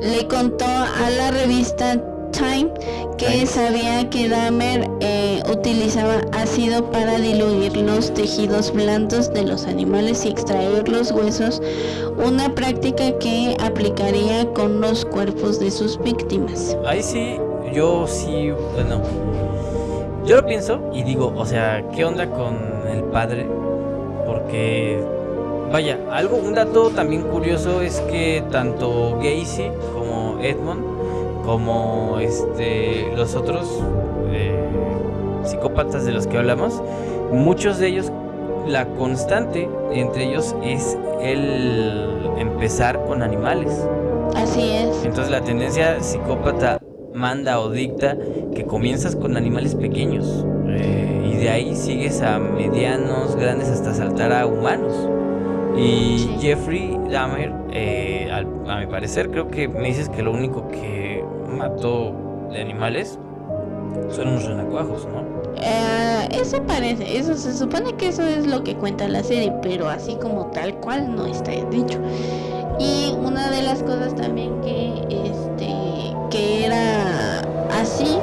le contó a la revista Time que sabía que Dahmer eh, utilizaba ácido para diluir los tejidos blandos de los animales y extraer los huesos, una práctica que aplicaría con los cuerpos de sus víctimas. Ahí sí, yo sí, bueno, yo lo pienso y digo, o sea, ¿qué onda con el padre? Porque, vaya, algo, un dato también curioso es que tanto Gacy como Edmond como este los otros eh, psicópatas de los que hablamos, muchos de ellos, la constante entre ellos es el empezar con animales. Así es. Entonces la tendencia psicópata manda o dicta que comienzas con animales pequeños eh, y de ahí sigues a medianos, grandes hasta saltar a humanos. Y Jeffrey Dahmer, eh, a mi parecer, creo que me dices que lo único que mató de animales son unos renacuajos, ¿no? Eh, eso parece, eso se supone que eso es lo que cuenta la serie, pero así como tal cual no está dicho. Y una de las cosas también que este que era así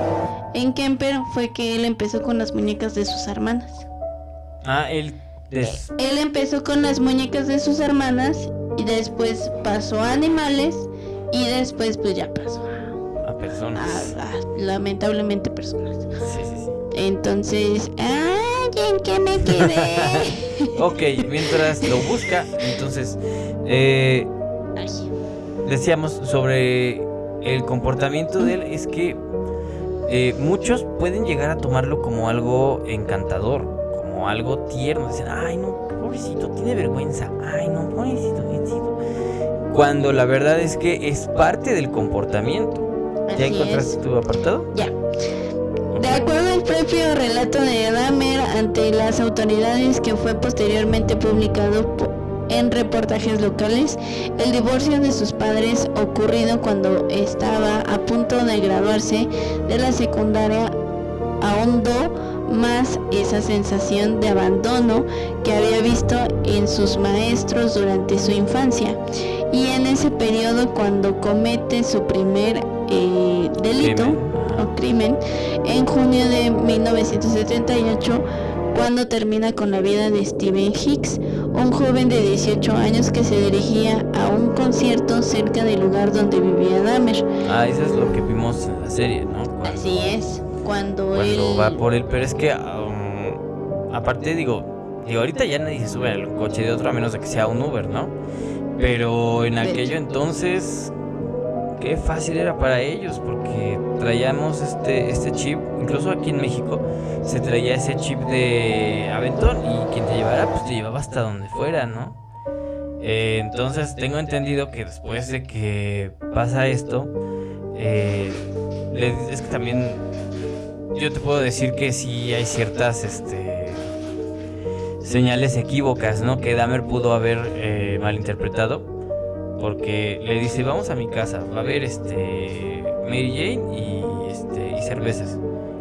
en Kemper fue que él empezó con las muñecas de sus hermanas. Ah, él él empezó con las muñecas de sus hermanas y después pasó a animales y después pues ya pasó personas. lamentablemente personas. Sí, sí, sí. Entonces, ¡ay, en qué me quedé! ok, mientras lo busca, entonces, eh, decíamos sobre el comportamiento de él, es que eh, muchos pueden llegar a tomarlo como algo encantador, como algo tierno. Dicen, ay, no, pobrecito, tiene vergüenza. Ay, no, pobrecito, pobrecito. Cuando la verdad es que es parte del comportamiento. ¿Ya encontraste tu apartado? Ya. De acuerdo al propio relato de Dahmer ante las autoridades que fue posteriormente publicado en reportajes locales, el divorcio de sus padres ocurrido cuando estaba a punto de graduarse de la secundaria ahondó más esa sensación de abandono que había visto en sus maestros durante su infancia y en ese periodo cuando comete su primer eh, delito o crimen en junio de 1978 cuando termina con la vida de Steven Hicks, un joven de 18 años que se dirigía a un concierto cerca del lugar donde vivía Dahmer. Ah, eso es lo que vimos en la serie, ¿no? Así es, cuando, cuando va por él, pero es que um, aparte digo, digo, ahorita ya nadie se sube al coche de otro a menos de que sea un Uber, ¿no? Pero en aquello entonces qué fácil era para ellos porque traíamos este, este chip, incluso aquí en México se traía ese chip de Aventón y quien te llevara pues te llevaba hasta donde fuera, ¿no? Eh, entonces tengo entendido que después de que pasa esto, eh, es que también yo te puedo decir que sí hay ciertas este, señales equívocas, ¿no? Que Dahmer pudo haber eh, malinterpretado porque le dice, vamos a mi casa, va a haber este Mary Jane y, este, y cervezas.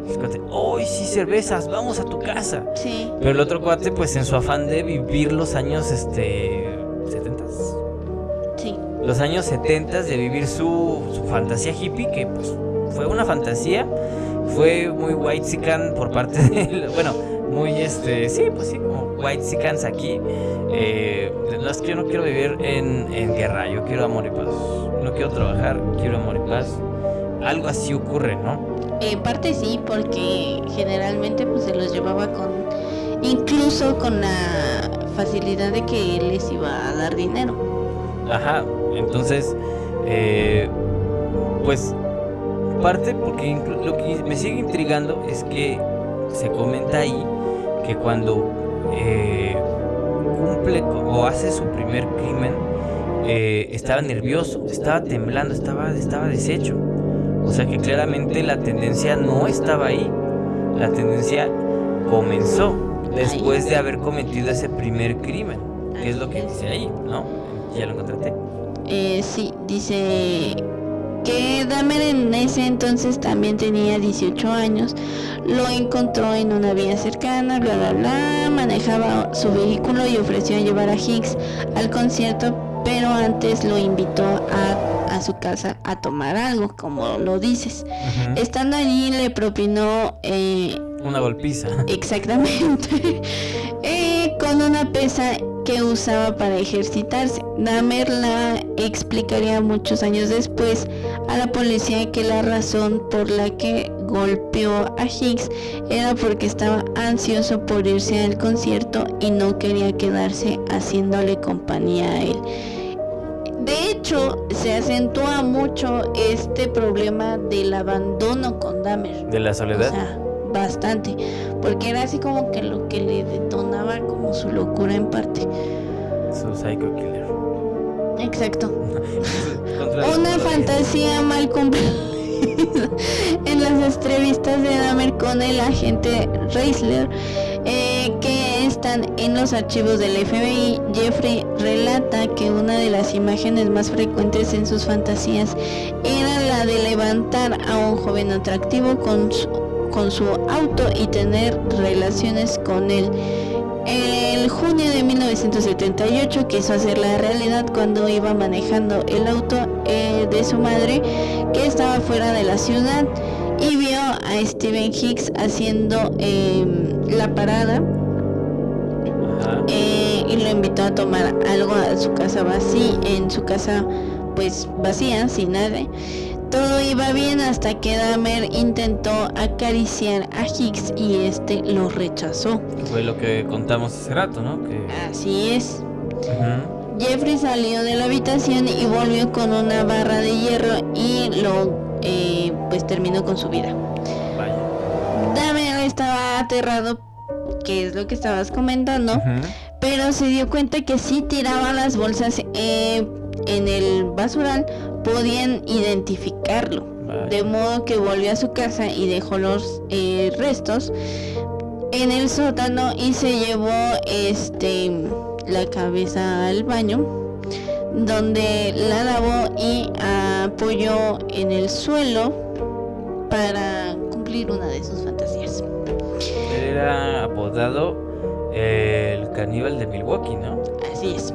Y el cuate, ¡ay, sí, cervezas! ¡Vamos a tu casa! Sí. Pero el otro cuate, pues en su afán de vivir los años, este, 70 Sí. Los años 70 de vivir su, su fantasía hippie, que pues fue una fantasía, fue muy white por parte de, bueno, muy este, sí, pues sí, como white sicans aquí. Eh, no es que yo no quiero vivir en, en, guerra, yo quiero amor y paz. No quiero trabajar, quiero amor y paz. Algo así ocurre, ¿no? En parte sí, porque generalmente pues se los llevaba con, incluso con la facilidad de que él les iba a dar dinero. Ajá, entonces, eh, pues parte porque lo que me sigue intrigando es que se comenta ahí que cuando eh, cumple o hace su primer crimen, eh, estaba nervioso, estaba temblando, estaba, estaba deshecho. O sea que claramente la tendencia no estaba ahí. la tendencia comenzó después de haber cometido ese primer crimen. ¿Qué es lo que dice ahí? ¿No? ¿Ya lo encontraste? Eh, sí, dice que Dahmer en ese entonces también tenía 18 años, lo encontró en una vía cercana, bla bla bla, manejaba su vehículo y ofreció llevar a Hicks al concierto, pero antes lo invitó a, a su casa a tomar algo, como lo dices. Estando allí le propinó... Eh, una golpiza. Exactamente. eh, con una pesa que usaba para ejercitarse. Dahmer la explicaría muchos años después a la policía que la razón por la que golpeó a Hicks era porque estaba ansioso por irse al concierto y no quería quedarse haciéndole compañía a él. De hecho, se acentúa mucho este problema del abandono con Dahmer. ¿De la soledad? bastante, porque era así como que lo que le detonaba como su locura en parte. Su psycho killer. Exacto. Una fantasía mal cumplida en las entrevistas de Dahmer con el agente Reisler eh, que están en los archivos del FBI, Jeffrey relata que una de las imágenes más frecuentes en sus fantasías era la de levantar a un joven atractivo con su, con su auto y tener relaciones con él. El junio de 1978 quiso hacer la realidad cuando iba manejando el auto eh, de su madre que estaba fuera de la ciudad y vio a Steven Hicks haciendo em, la parada eh, y lo invitó a tomar algo a su casa vacía, en su casa pues vacía, sin nadie. Todo iba bien hasta que Dahmer intentó acariciar a Hicks y este lo rechazó. Fue lo que contamos hace rato, ¿no? Así es. Jeffrey salió de la habitación y volvió con una barra de hierro y lo eh, pues terminó con su vida. Vaya. Dahmer estaba aterrado, que es lo que estabas comentando, pero se dio cuenta que si tiraba las bolsas eh, en el basural podían identificarlo. De modo que volvió a su casa y dejó los eh, restos en el sótano y se llevó este la cabeza al baño donde la lavó y apoyó en el suelo para cumplir una de sus fantasías. Era apodado el caníbal de Milwaukee, ¿no? Así es.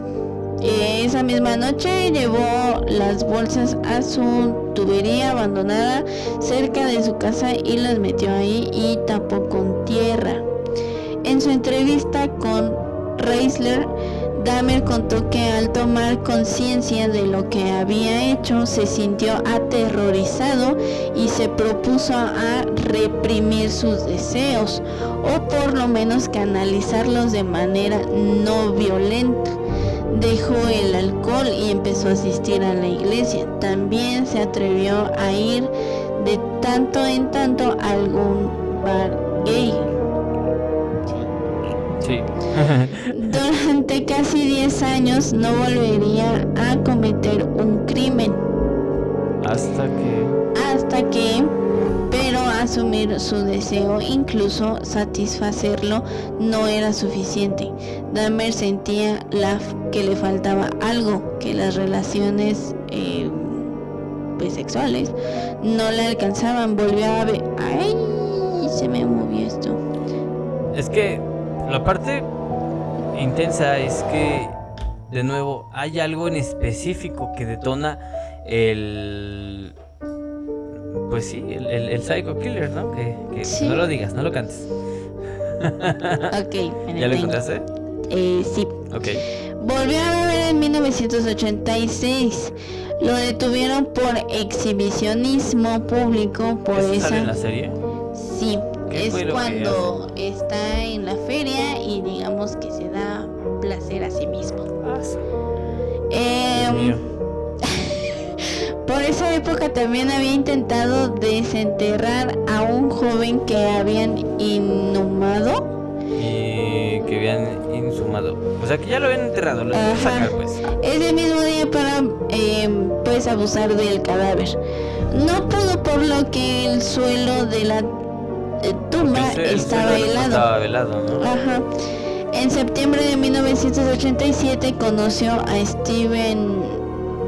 Esa misma noche llevó las bolsas a su tubería abandonada cerca de su casa y las metió ahí y tapó con tierra. En su entrevista con Reisler, Dahmer contó que al tomar conciencia de lo que había hecho se sintió aterrorizado y se propuso a reprimir sus deseos o por lo menos canalizarlos de manera no violenta dejó el alcohol y empezó a asistir a la iglesia. También se atrevió a ir de tanto en tanto a algún bar gay. Sí. Durante casi 10 años no volvería a cometer un crimen. Hasta que... Hasta que asumir su deseo, incluso satisfacerlo, no era suficiente. Dahmer sentía la, que le faltaba algo, que las relaciones eh, pues, sexuales no le alcanzaban. Volvió a ver... ¡Ay! Se me movió esto. Es que la parte intensa es que, de nuevo, hay algo en específico que detona el pues sí, el, el, Psycho Killer, ¿no? Que, no lo digas, no lo cantes. ok. ¿Ya lo encontraste? Eh, sí. Ok. Volvió a beber en 1986. Lo detuvieron por exhibicionismo público por esa. en la serie? Sí. Es cuando está en la feria y digamos que se da placer a sí mismo. Ah, sí. Eh, por esa época también había intentado desenterrar a un joven que habían inhumado. Y que habían insumado. O sea que ya lo habían enterrado, lo habían sacar pues. Ese mismo día para em, pues abusar del cadáver. No pudo por lo que el suelo de la tumba Porque el el estaba helado. Estaba velado, ¿no? Ajá. En septiembre de 1987 conoció a Steven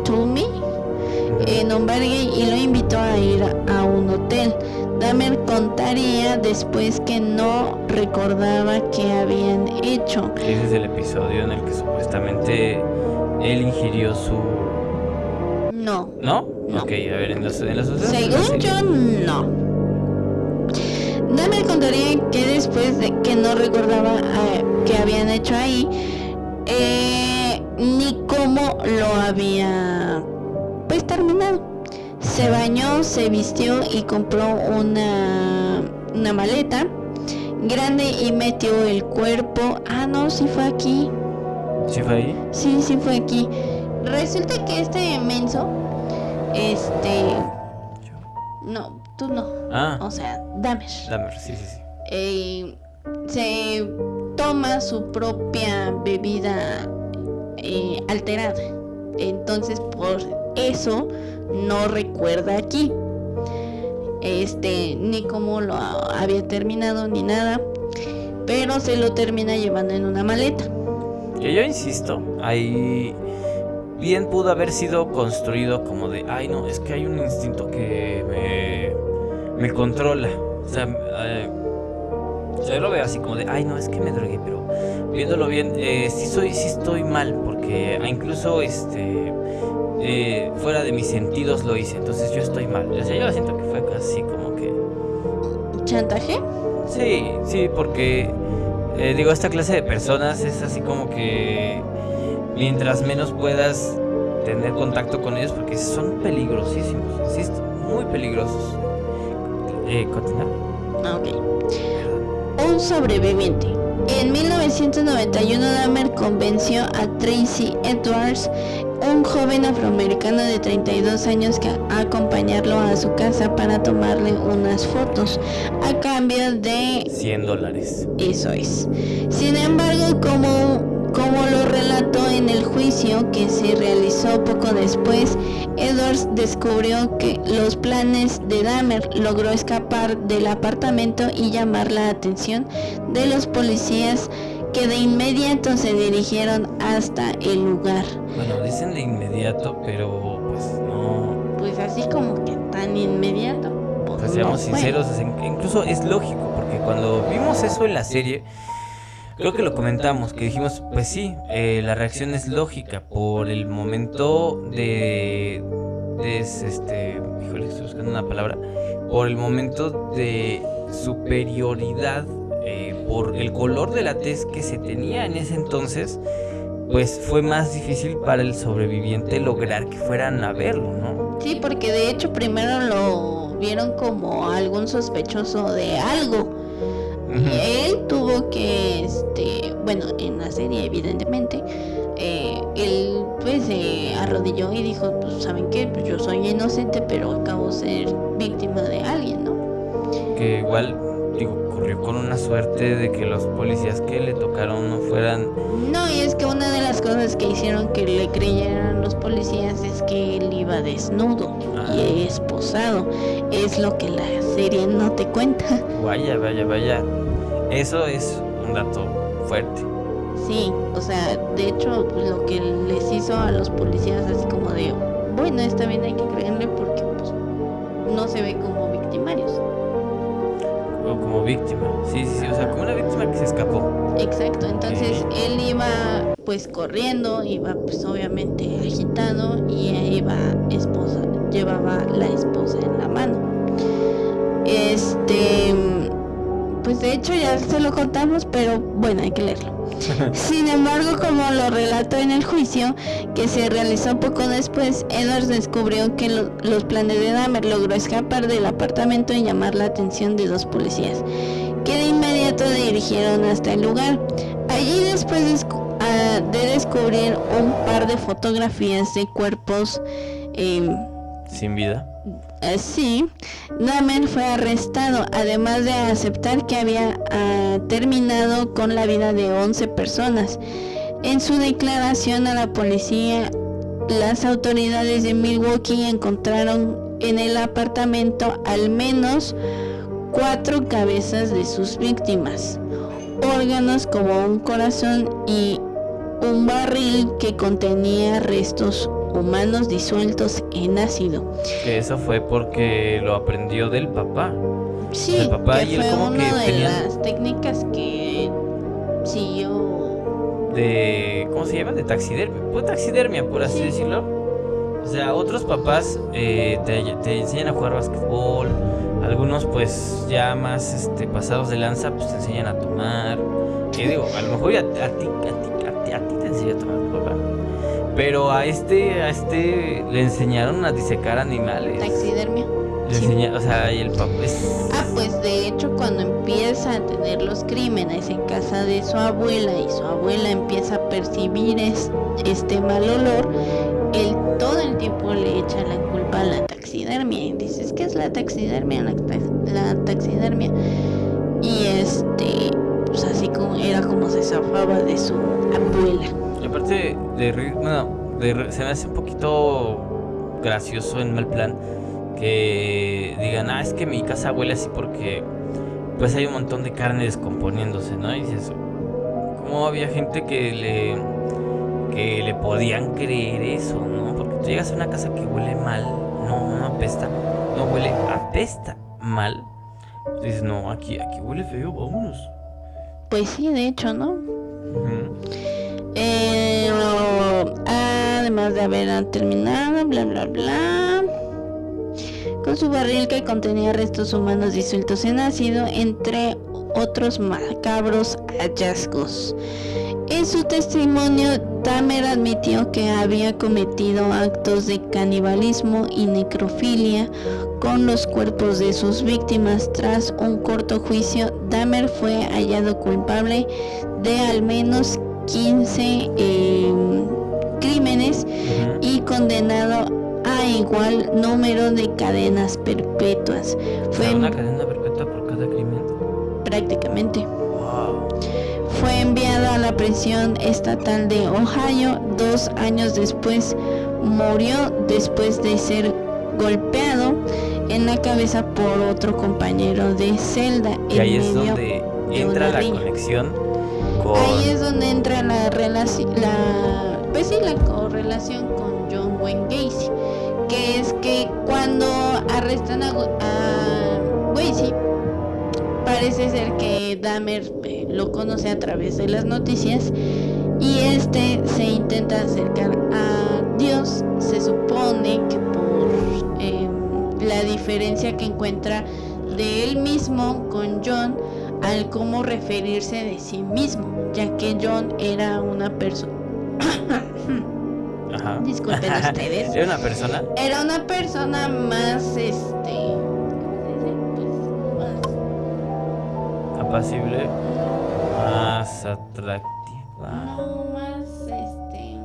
Toomey en Ombergay y lo invitó a ir a un hotel. Dahmer contaría después que no recordaba qué habían hecho. Ese es el episodio en el que supuestamente él ingirió su... No. ¿No? No. Ok, a ver, en los, en la Según serie- yo, no. Dahmer contaría que después de que no recordaba eh, qué habían hecho ahí, eh, ni cómo lo había pues terminado. Se bañó, se vistió y compró una, una maleta grande y metió el cuerpo. Ah, no, sí fue aquí. ¿Sí fue ahí? Sí, sí fue aquí. Resulta que este menso, este, no, tú no. Ah, O sea, Dahmer. Dahmer, sí, sí, sí. eh, se toma su propia bebida eh, alterada. Entonces, por eso no recuerda aquí. Este, ni cómo lo ha- había terminado, ni nada. Pero se lo termina llevando en una maleta. Que yo insisto, ahí bien pudo haber sido construido como de, ay no, es que hay un instinto que me, me controla. O sea, eh, yo lo veo así como de, ay no, es que me drogué, pero viéndolo bien, eh, sí soy, sí estoy mal, porque incluso este eh, fuera de mis sentidos lo hice, entonces yo estoy mal. O sea, yo siento que fue casi como que ¿Chantaje? Sí, sí, porque eh, digo, esta clase de personas es así como que mientras menos puedas tener contacto con ellos, porque son peligrosísimos, insisto, muy peligrosos. Eh, continúa. Ah, ok. Un sobreviviente. En 1991 Dahmer convenció a Tracy Edwards, un joven afroamericano de 32 años, que a acompañarlo a su casa para tomarle unas fotos, a cambio de 100 dólares. eso es. Sin embargo, como, como lo relató en el juicio que se realizó poco después, Edwards descubrió que los planes de Dahmer logró escapar del apartamento y llamar la atención de los policías que de inmediato se dirigieron hasta el lugar. Bueno, dicen de inmediato, pero pues no. Pues así como que tan inmediato. pues, no seamos fue. sinceros, in- incluso es lógico, porque cuando vimos eso en la serie, creo que lo comentamos, que dijimos, pues sí, eh, la reacción es lógica por el momento de, este, híjole, estoy buscando una palabra, por el momento de superioridad, eh, por el color de la tez que se tenía en ese entonces, pues fue más difícil para el sobreviviente lograr que fueran a verlo, ¿no? Sí, porque de hecho primero lo vieron como algún sospechoso de algo. Él tuvo que, este, bueno, en la serie evidentemente, eh, él pues se arrodilló y dijo, pues saben qué, pues yo soy inocente, pero acabo de ser víctima de alguien, ¿no? que igual digo corrió con una suerte de que los policías que le tocaron no fueran No, y es que una de las cosas que hicieron que le creyeran los policías es que él iba desnudo Ah. y esposado. Es lo que la serie no te cuenta. vaya vaya vaya eso es un dato fuerte Sí, o sea, de hecho, pues, lo que les hizo a los policías así como de, bueno, está bien, hay que creerle porque pues no se ve como victimarios. o como víctima sí sí sí o sea como una víctima que se escapó Exacto, entonces él iba pues corriendo, iba pues obviamente agitado y iba esposa, llevaba la esposa en la mano. Este, pues de hecho ya se lo contamos, pero bueno, hay que leerlo. Sin embargo, como lo relató en el juicio que se realizó poco después, Edwards descubrió que lo- los planes de Dahmer logró escapar del apartamento y llamar la atención de dos policías, que de inmediato dirigieron hasta el lugar. Allí después descu- ah, de descubrir un par de fotografías de cuerpos em, sin vida Así, Dahmer fue arrestado, además de aceptar que había ah, terminado con la vida de 11 personas. En su declaración a la policía, las autoridades de Milwaukee encontraron en el apartamento al menos cuatro cabezas de sus víctimas, órganos como un corazón y un barril que contenía restos humanos disueltos en ácido. eso fue porque lo aprendió del papá. Sí, el papá que y él fue como una que de tenían las técnicas que siguió. de ¿cómo se llama? de taxidermia, pues taxidermia por así Sí. decirlo. O sea, otros papás eh, te, te enseñan a jugar basquetbol, algunos pues ya más este pasados de lanza pues te enseñan a tomar. Que digo, a lo mejor ya a, ti, a ti, a ti, a ti te enseñó a tomar tu papá. Pero a este, a este le enseñaron a disecar animales. Taxidermia. Le Sí. o sea, y el papá es Ah, pues de hecho cuando empieza a tener los crímenes en casa de su abuela y su abuela empieza a percibir es- este mal olor, él todo el tiempo le echa la culpa a la taxidermia y dices que es la taxidermia, la, ta- la taxidermia. Y este, pues así como era como se zafaba de su abuela. De ri- bueno, se me hace un poquito gracioso en mal plan que digan, ah, es que mi casa huele así porque pues hay un montón de carne descomponiéndose, ¿no? Y dices, ¿cómo había gente que le que le podían creer eso, ¿no? Porque tú llegas a una casa que huele mal, no, no apesta, no huele, apesta mal. Dices, no, aquí, aquí huele feo, vámonos. Pues sí, de hecho, ¿no? Eh, además de haber terminado, bla bla bla. Con su barril que contenía restos humanos disueltos en ácido, entre otros macabros hallazgos. En su testimonio, Tamer admitió que había cometido actos de canibalismo y necrofilia con los cuerpos de sus víctimas. Tras un corto juicio, Dahmer fue hallado culpable de al menos 15 eh, crímenes y condenado a igual número de cadenas perpetuas. Fue una cadena perpetua por cada crimen. prácticamente. Wow. Fue enviado a la prisión estatal de Ohio. Dos años después murió después de ser golpeado en la cabeza por otro compañero de celda. Y ahí es donde de entra la conexión con. Ahí es donde entra la relación, la, pues sí, la correlación con John Wayne Gacy, que es que cuando arrestan a, a Gacy, parece ser que Dahmer eh, lo conoce a través de las noticias y este se intenta acercar a Dios, se supone que por em, la diferencia que encuentra de él mismo con John al cómo referirse de sí mismo, ya que John era una persona, Ajá. disculpen ustedes, Era una persona. era una persona más, este, ¿cómo se dice? Pues, más, apacible, más atractiva. no más, este,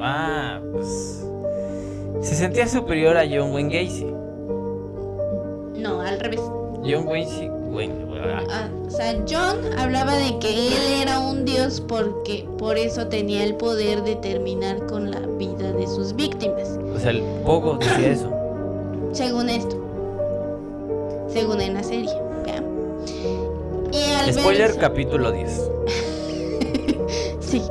Ah, pues. Se sentía superior a John Wayne Gacy. no, al revés. John Wayne. Wayne, ah, o sea, John hablaba de que él era un dios porque por eso tenía el poder de terminar con la vida de sus víctimas. O sea, el Pogo decía eso. Según esto. Según en la serie. Y al Spoiler ver, capítulo 10. sí.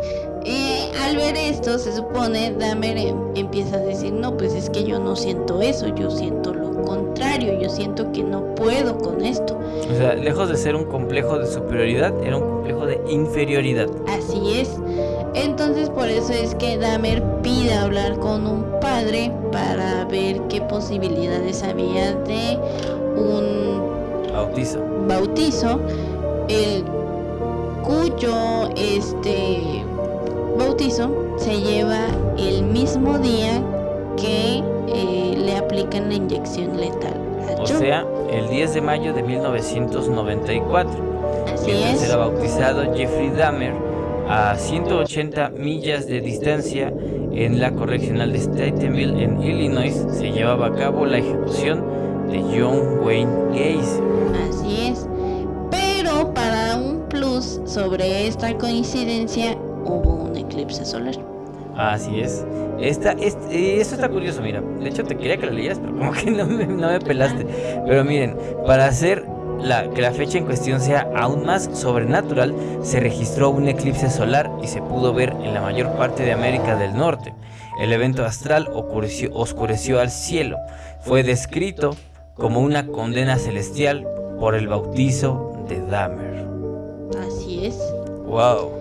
Al ver esto, se supone, Dahmer em- empieza a decir, no, pues es que yo no siento eso, yo siento lo contrario, yo siento que no puedo con esto. O sea, lejos de ser un complejo de superioridad, era un complejo de inferioridad. Así es. Entonces por eso es que Dahmer pide hablar con un padre para ver qué posibilidades había de un Bautizo. bautizo, el cuyo este bautizo se lleva el mismo día que eh, le aplican la inyección letal. O sea, el 10 de mayo de 1994. Así mientras era bautizado Jeffrey Dahmer a 180 millas de distancia en la correccional de Statenville en Illinois se llevaba a cabo la ejecución de John Wayne Gacy. Así es. Pero para un plus sobre esta coincidencia hubo un eclipse solar. Así es. Esta, este, esto está curioso, mira. De hecho, te quería que lo leyeras, pero como que no me, no me pelaste. Pero miren, para hacer la, que la fecha en cuestión sea aún más sobrenatural, se registró un eclipse solar y se pudo ver en la mayor parte de América del Norte. El evento astral oscureció, oscureció al cielo. Fue descrito como una condena celestial por el bautizo de Dahmer. Así es. Wow.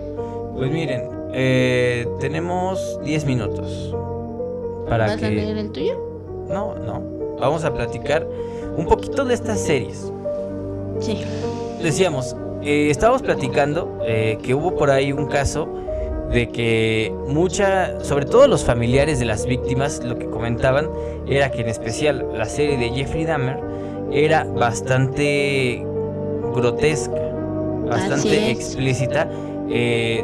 Pues miren, eh, tenemos 10 minutos para ¿Vas que... a leer el tuyo? No, no. Vamos a platicar un poquito de estas series. Sí. Decíamos, eh, estábamos platicando eh, que hubo por ahí un caso de que mucha, sobre todo los familiares de las víctimas, lo que comentaban era que en especial la serie de Jeffrey Dahmer era bastante grotesca, bastante explícita. Eh,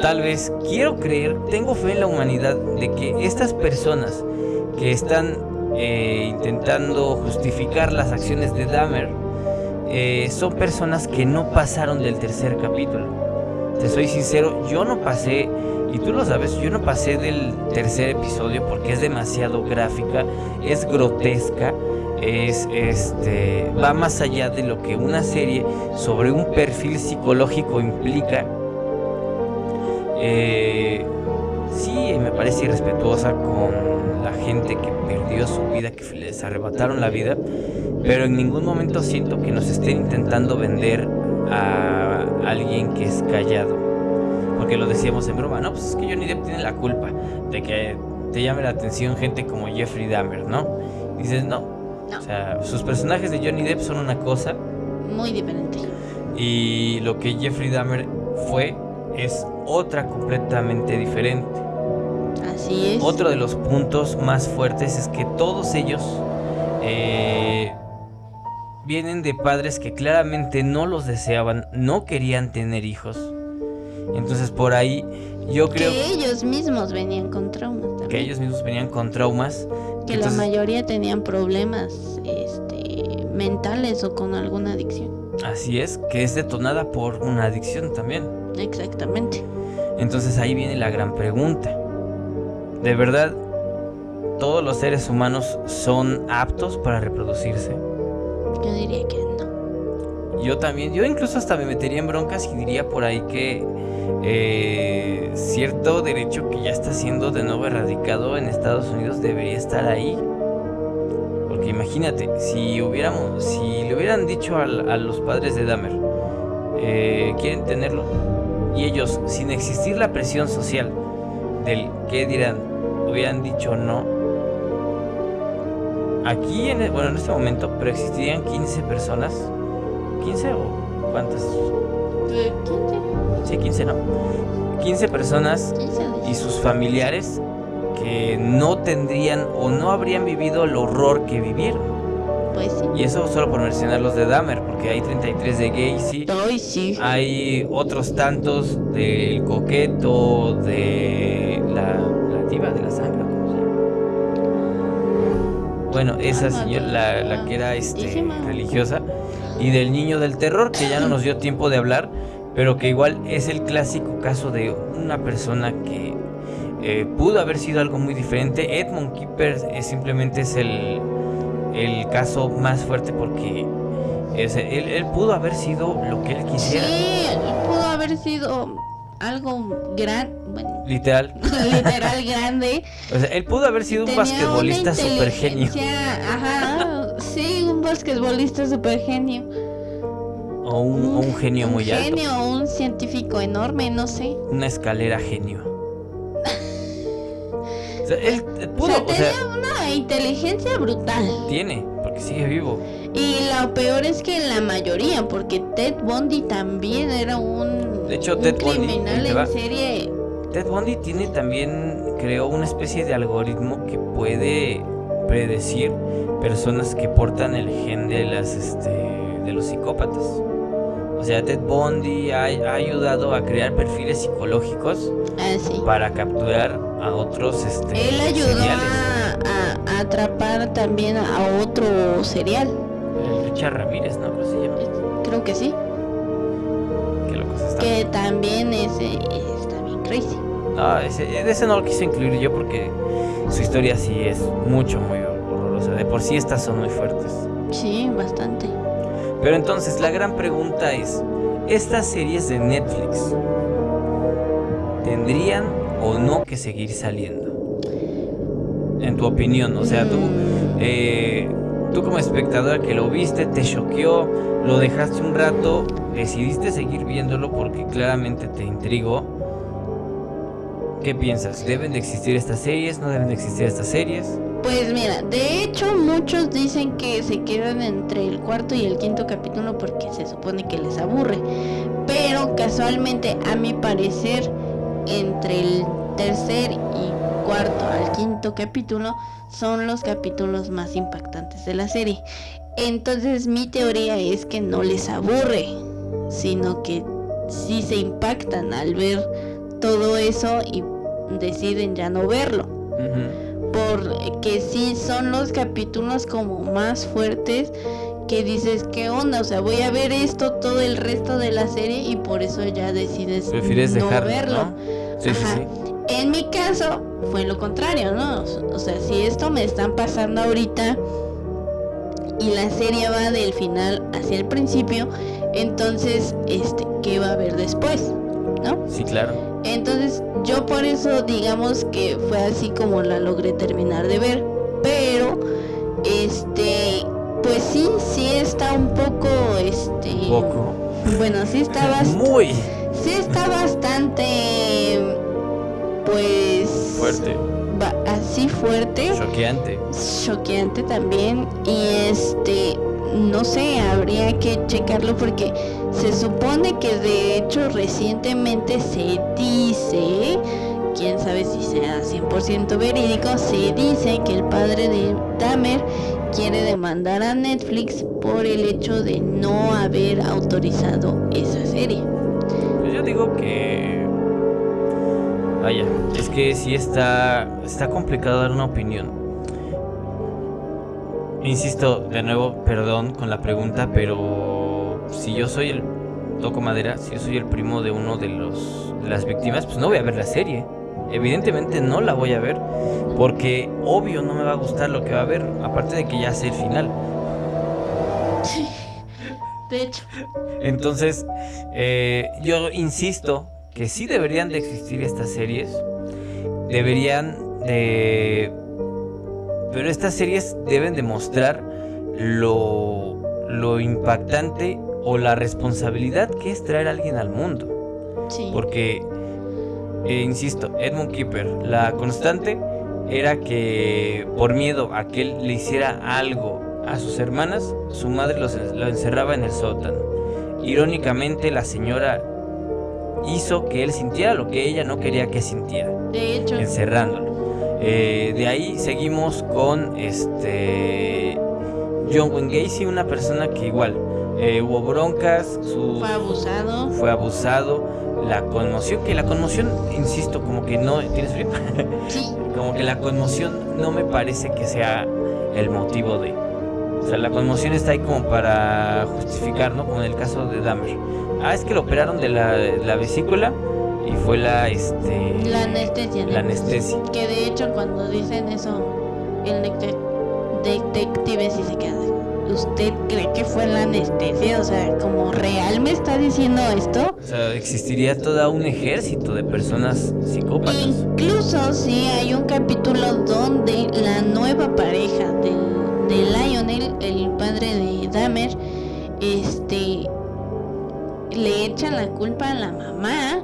tal vez quiero creer, tengo fe en la humanidad de que estas personas que están eh, intentando justificar las acciones de Dahmer eh, son personas que no pasaron del tercer capítulo. Te soy sincero, yo no pasé, y tú lo sabes, yo no pasé del tercer episodio porque es demasiado gráfica, es grotesca, es este va más allá de lo que una serie sobre un perfil psicológico implica. Eh, sí, me parece irrespetuosa con la gente que perdió su vida, que les arrebataron la vida, pero en ningún momento siento que nos estén intentando vender a alguien que es callado. Porque lo decíamos en broma, no, pues es que Johnny Depp tiene la culpa de que te llame la atención gente como Jeffrey Dahmer, ¿no? Dices, no. No. O sea, sus personajes de Johnny Depp son una cosa Muy diferente. y lo que Jeffrey Dahmer fue es otra completamente diferente. Así es. Otro de los puntos más fuertes es que todos ellos eh, vienen de padres que claramente no los deseaban, no querían tener hijos. Entonces por ahí yo creo que ellos mismos venían con traumas también. que ellos mismos venían con traumas. Que Entonces, la mayoría tenían problemas este, mentales o con alguna adicción. Así es, que es detonada por una adicción también. Exactamente. Entonces ahí viene la gran pregunta. ¿De verdad todos los seres humanos son aptos para reproducirse? Yo diría que no. Yo también, yo incluso hasta me metería en broncas y diría por ahí que eh, cierto derecho que ya está siendo de nuevo erradicado en Estados Unidos debería estar ahí. Porque imagínate, si hubiéramos, si le hubieran dicho a, los padres de Dahmer, eh, quieren tenerlo, y ellos, sin existir la presión social del que dirán, hubieran dicho no. Aquí, en, el- bueno, en este momento, pero existirían 15 personas. ¿15 o cuántas? ¿Qué? Sí, 15, ¿no? 15 personas y sus familiares que no tendrían o no habrían vivido el horror que vivieron. Y eso solo por mencionar los de Dahmer, porque hay 33 de Gacy, Ay, sí. hay otros tantos del coqueto, de la, la diva de la sangre, ¿cómo se llama? Bueno, esa señora, la, la que era este, religiosa, y del niño del terror, que ya no nos dio tiempo de hablar, pero que igual es el clásico caso de una persona que eh, pudo haber sido algo muy diferente. Edmund Keeper es, simplemente es el, el caso más fuerte porque es- él, él pudo haber sido lo que él quisiera. Sí, pudo haber sido algo gran, bueno, Literal. literal grande. O sea, él pudo haber sido un basquetbolista super genio. Ajá, sí, un basquetbolista super genio. O un, o un genio muy alto. genio o un científico enorme, no sé. Una escalera genio. O sea, él O pudo, o sea, una inteligencia brutal. tiene, porque sigue vivo. Y lo peor es que la mayoría, porque Ted Bundy también era un, De hecho, un Ted Bundy, criminal en serie. Ted Bundy tiene también, creó una especie de algoritmo que puede predecir personas que portan el gen de las, este, de los psicópatas. O sea, Ted Bundy ha, ha ayudado a crear perfiles psicológicos Ah, sí. para capturar a otros, este, Él ayudó seriales. A, a- a atrapar también a otro serial. El Richard Ramírez, ¿no? Creo que se llama. Creo que sí. Qué están. Que también es, está bien crazy. No, ese, ese no lo quise incluir yo porque su historia sí es mucho, muy horrorosa. De por sí estas son muy fuertes. Sí, bastante. Pero entonces la gran pregunta es, ¿estas series de Netflix tendrían o no que seguir saliendo? En tu opinión, o sea, tú, eh, tú como espectador que lo viste, te choqueó, lo dejaste un rato, decidiste seguir viéndolo porque claramente te intrigó. ¿Qué piensas? ¿Deben de existir estas series? ¿No deben de existir estas series? Pues mira, de hecho muchos dicen que se quedan entre el cuarto y el quinto capítulo porque se supone que les aburre. Pero casualmente, a mi parecer, entre el tercer y cuarto al quinto capítulo son los capítulos más impactantes de la serie. Entonces mi teoría es que no les aburre, sino que sí se impactan al ver todo eso y deciden ya no verlo porque sí son los capítulos como más fuertes que dices, ¿qué onda? O sea, voy a ver esto todo el resto de la serie y por eso ya decides Prefieres no dejarlo, verlo. ¿no? Sí, sí, sí. En mi caso fue lo contrario, ¿no? O sea, si esto me están pasando ahorita y la serie va del final hacia el principio, entonces, este, ¿qué va a haber después? ¿No? Sí, claro. Entonces yo por eso digamos que fue así como la logré terminar de ver. Pero este pues sí, sí está un poco este Poco. Bueno, sí está bastante Muy sí está bastante pues fuerte, así fuerte, choqueante. choqueante también y este no sé, habría que checarlo porque se supone que de hecho recientemente se dice, quién sabe si sea 100% verídico, se dice que el padre de Dahmer quiere demandar a Netflix por el hecho de no haber autorizado esa serie. Pues yo digo que. Vaya, es que sí está, está complicado dar una opinión. Insisto, de nuevo, perdón con la pregunta, pero si yo soy el. Toco madera, si yo soy el primo de uno de los de las víctimas, pues no voy a ver la serie. Evidentemente no la voy a ver, porque obvio no me va a gustar lo que va a ver, aparte de que ya sé el final. De hecho, Entonces, eh, yo insisto que sí deberían de existir estas series. Deberían de... Pero estas series deben demostrar lo, lo impactante o la responsabilidad que es traer a alguien al mundo. sí. Porque, eh, insisto, Edmund Keeper, la constante era que por miedo a que él le hiciera algo a sus hermanas, su madre los, lo encerraba en el sótano. Irónicamente, la señora hizo que él sintiera lo que ella no quería que sintiera, De hecho, encerrándolo. Eh, de ahí seguimos con este John Wayne Gacy, una persona que igual eh, hubo broncas, su, fue abusado. fue abusado, la conmoción, que la conmoción, insisto, como que no, ¿tienes frío? Sí, como que la conmoción no me parece que sea el motivo de... O sea, la conmoción está ahí como para justificar, ¿no? Como en el caso de Dahmer. Ah, es que lo operaron de la, la vesícula y fue la, este... la anestesia. La anestesia. Que de hecho cuando dicen eso, el detec- detective sí se queda. ¿Usted cree que fue la anestesia? O sea, como real me está diciendo esto. O sea, existiría todo un ejército de personas psicópatas. Incluso sí hay un capítulo donde la nueva pareja de, de Lionel, el padre de Dahmer, este le echan la culpa a la mamá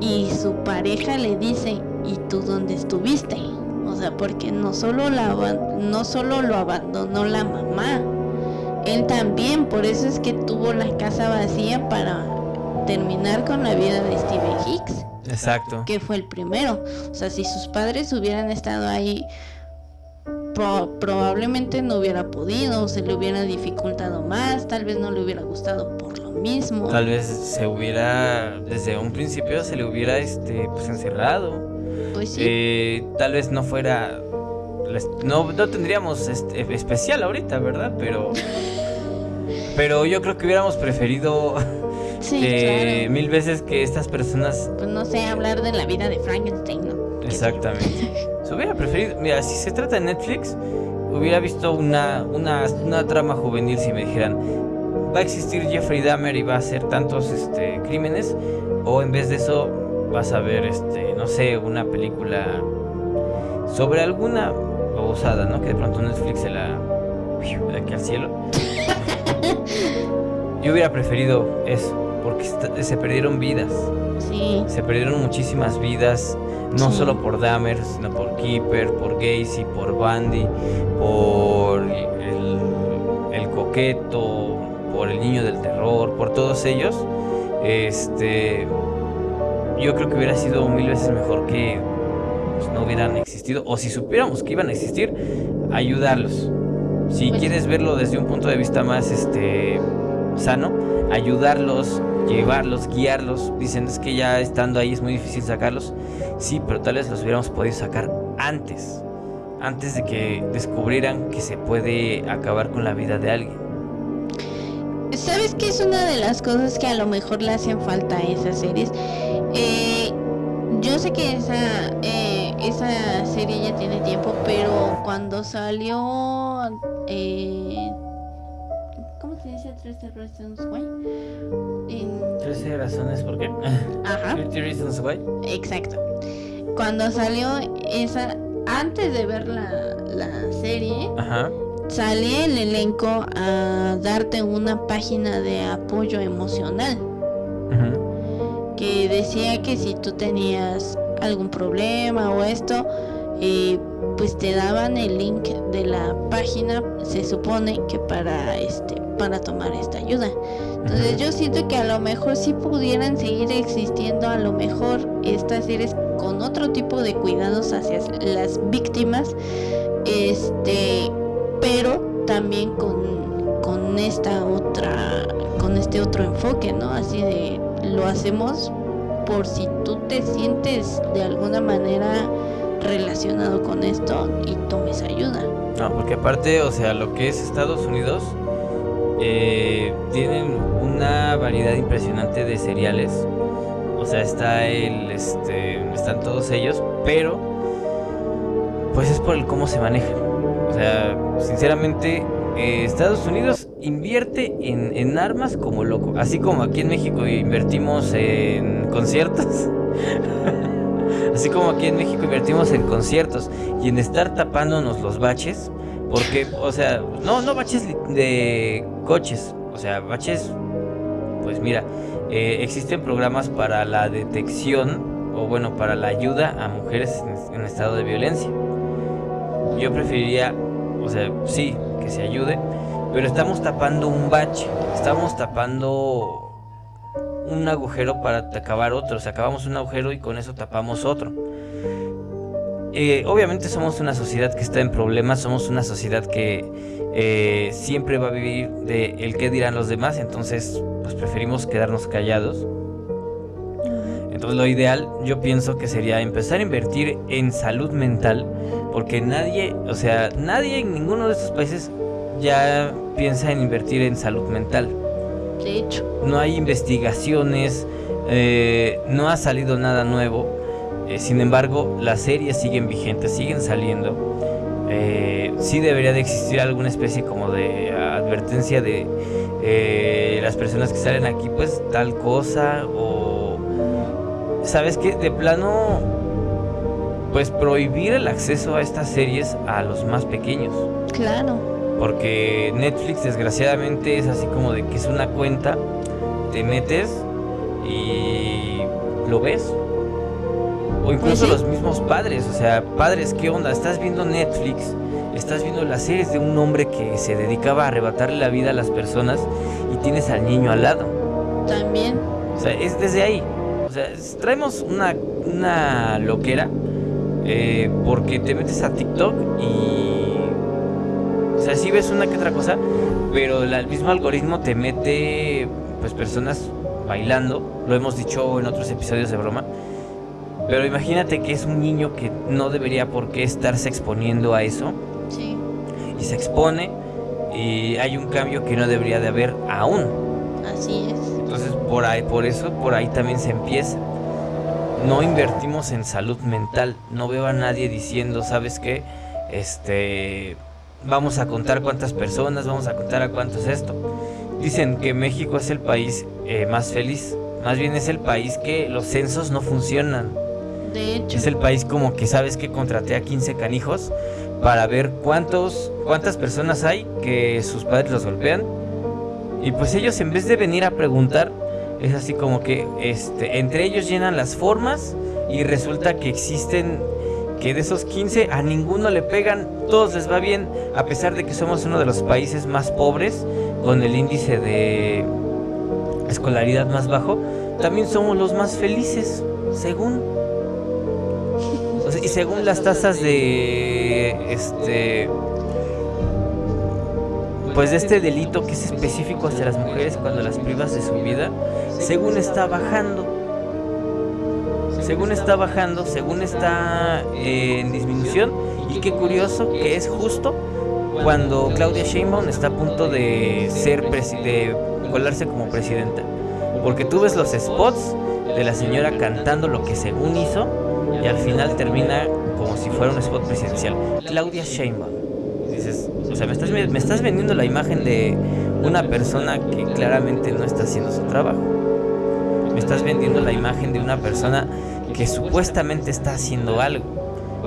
y su pareja le dice, ¿y tú dónde estuviste? O sea, porque no solo, la, no solo lo abandonó la mamá, él también, por eso es que tuvo la casa vacía para terminar con la vida de Steven Hicks Exacto. que fue el primero. O sea, si sus padres hubieran estado ahí, pro- probablemente no hubiera podido, se le hubiera dificultado más, tal vez no le hubiera gustado mismo. Tal vez se hubiera, desde un principio se le hubiera, este, pues encerrado. Pues sí, Eh, tal vez no fuera. No, no tendríamos este, especial ahorita, ¿verdad? Pero. Pero yo creo que hubiéramos preferido Sí, Eh, claro. Mil veces que estas personas Pues no sé, hablar de la vida de Frankenstein, ¿no? Exactamente. Se hubiera preferido, mira, si se trata de Netflix, hubiera visto una, una, una trama juvenil si me dijeran, va a existir Jeffrey Dahmer y va a hacer tantos este, crímenes, o en vez de eso vas a ver, este, no sé, una película sobre alguna babosada, ¿no? Que de pronto Netflix se la... de aquí al cielo. Yo hubiera preferido eso, porque se perdieron vidas. Sí, Se perdieron muchísimas vidas, no Sí. solo por Dahmer, sino por Keeper, por Gacy, por Bandy, por el, el coqueto, por el niño del terror, por todos ellos. Este, yo creo que hubiera sido mil veces mejor que pues, no hubieran existido, o si supiéramos que iban a existir, ayudarlos. Si Pues- quieres verlo desde un punto de vista más este sano, ayudarlos, llevarlos, guiarlos. Dicen es que ya estando ahí es muy difícil sacarlos. Sí, pero tal vez los hubiéramos podido sacar antes. Antes de que descubrieran que se puede acabar con la vida de alguien. ¿Sabes qué es una de las cosas que a lo mejor le hacen falta a esas series? Eh, yo sé que esa, eh, esa serie ya tiene tiempo, pero cuando salió... eh, ¿Cómo se dice? 13 Reasons Why? En- 13 razones por qué. Ajá. 50 Reasons Why. Exacto. Cuando salió esa, antes de ver la, la serie, Ajá. Sale el elenco a darte una página de apoyo emocional. Que decía que si tú tenías algún problema o esto, eh, pues te daban el link de la página, se supone que para este para tomar esta ayuda. Entonces yo siento que a lo mejor sí pudieran seguir existiendo, a lo mejor estas series con otro tipo de cuidados hacia las víctimas, este, pero también con, con esta otra, con este otro enfoque, ¿no? Así de lo hacemos por si tú te sientes de alguna manera relacionado con esto y tomes ayuda. No, porque aparte, o sea, lo que es Estados Unidos, eh, tienen una variedad impresionante de cereales. O sea, está el, este, están todos ellos, pero, pues es por el cómo se manejan. O sea, sinceramente, eh, Estados Unidos invierte en, en armas como loco. Así como aquí en México invertimos en conciertos. Así como aquí en México invertimos en conciertos y en estar tapándonos los baches. Porque, o sea, no, no baches de coches. O sea, baches, pues mira, eh, existen programas para la detección o bueno, para la ayuda a mujeres en estado de violencia. Yo preferiría, o sea, sí, que se ayude, pero estamos tapando un bache, estamos tapando un agujero para acabar otro, o sea, acabamos un agujero y con eso tapamos otro. Eh, obviamente somos una sociedad que está en problemas, somos una sociedad que eh, siempre va a vivir de el qué dirán los demás, entonces pues preferimos quedarnos callados. Entonces lo ideal yo pienso que sería empezar a invertir en salud mental, porque nadie, o sea, nadie en ninguno de estos países ya piensa en invertir en salud mental. De hecho, No hay investigaciones, eh, no ha salido nada nuevo. eh, sin embargo, las series siguen vigentes, siguen saliendo. Eh, sí debería de existir alguna especie como de advertencia de eh, las personas que salen aquí, pues tal cosa o sabes que de plano, pues prohibir el acceso a estas series a los más pequeños. claro. Porque Netflix desgraciadamente es así como de que es una cuenta, te metes y lo ves. O incluso sí. los mismos padres, o sea, padres, ¿qué onda? Estás viendo Netflix, estás viendo las series de un hombre que se dedicaba a arrebatarle la vida a las personas y tienes al niño al lado. También, O sea, es desde ahí. O sea, es- traemos una, una loquera eh, porque te metes a TikTok y... O sea, sí ves una que otra cosa, pero el mismo algoritmo te mete pues personas bailando. Lo hemos dicho en otros episodios de broma. Pero imagínate que es un niño que no debería por qué estarse exponiendo a eso sí. y se expone y hay un cambio que no debería de haber aún. Así es. Por ahí, por eso, por ahí también se empieza. No invertimos en salud mental. No veo a nadie diciendo, ¿sabes qué? Este, vamos a contar cuántas personas, vamos a contar a cuántos esto. Dicen que México es el país eh, más feliz. Más bien es el país que los censos no funcionan. De hecho, Es el país como que sabes que contraté a 15 canijos para ver cuántos cuántas personas hay que sus padres los golpean. Y pues ellos en vez de venir a preguntar, es así como que este entre ellos llenan las formas y resulta que existen que de esos 15 a ninguno le pegan, todos les va bien, a pesar de que somos uno de los países más pobres con el índice de escolaridad más bajo, también somos los más felices, según. Y según las tasas de este pues de este delito que es específico hacia las mujeres cuando las privas de su vida, según está bajando. Según está bajando, según está eh, en disminución y qué curioso que es justo cuando Claudia Sheinbaum está a punto de ser de colarse como presidenta. Porque tú ves los spots de la señora cantando lo que según hizo y al final termina como si fuera un spot presidencial. Claudia Sheinbaum. Sea, me estás, me estás vendiendo la imagen de una persona que claramente no está haciendo su trabajo. Me estás vendiendo la imagen de una persona que supuestamente está haciendo algo.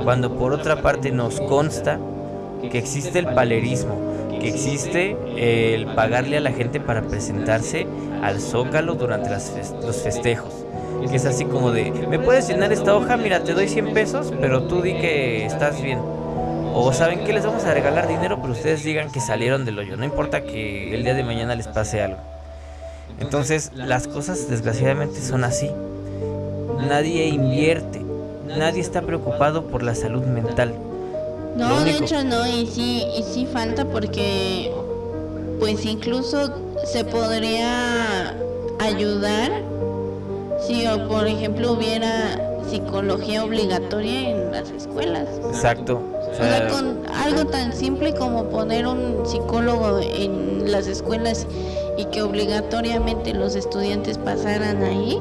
Cuando por otra parte nos consta que existe el palerismo, que existe el pagarle a la gente para presentarse al zócalo durante las fes- los festejos. Que es así como de, ¿me puedes llenar esta hoja? Mira, te doy 100 pesos, pero tú di que estás bien. O saben que les vamos a regalar dinero, pero ustedes digan que salieron del hoyo. No importa que el día de mañana les pase algo. Entonces, las cosas desgraciadamente son así. Nadie invierte. Nadie está preocupado por la salud mental. No, de hecho no, y sí, y sí falta porque pues incluso se podría ayudar si o, por ejemplo hubiera psicología obligatoria en las escuelas. Exacto. O sea, con algo tan simple como poner un psicólogo en las escuelas y que obligatoriamente los estudiantes pasaran ahí,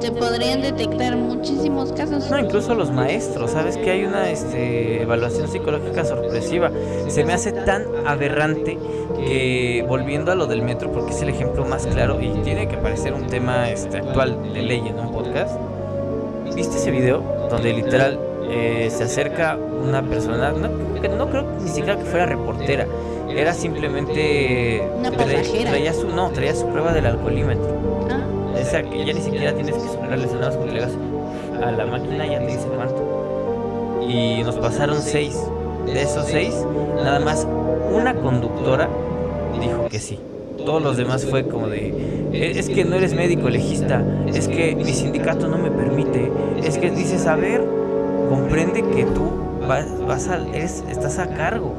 se podrían detectar muchísimos casos. No, incluso los maestros, ¿sabes que hay una este, evaluación psicológica sorpresiva? Se me hace tan aberrante que volviendo a lo del metro, porque es el ejemplo más claro y tiene que parecer un tema este, actual de ley en un podcast. ¿Viste ese video donde literal eh, se acerca una persona, no, no creo ni siquiera que fuera reportera, era simplemente... Una traía- pasajera. Traía su, no, traía su prueba del alcoholímetro. Ah, O sea, que ya ni siquiera tienes que superarles nada más con hagas a la máquina ya te dice cuánto. Y nos pasaron seis. De esos seis, nada más una conductora dijo que sí. Todos los demás fue como de, "E- es que no eres médico legista, es que mi sindicato no me permite, es que dices, a ver, comprende que tú vas, vas a, eres, estás a cargo.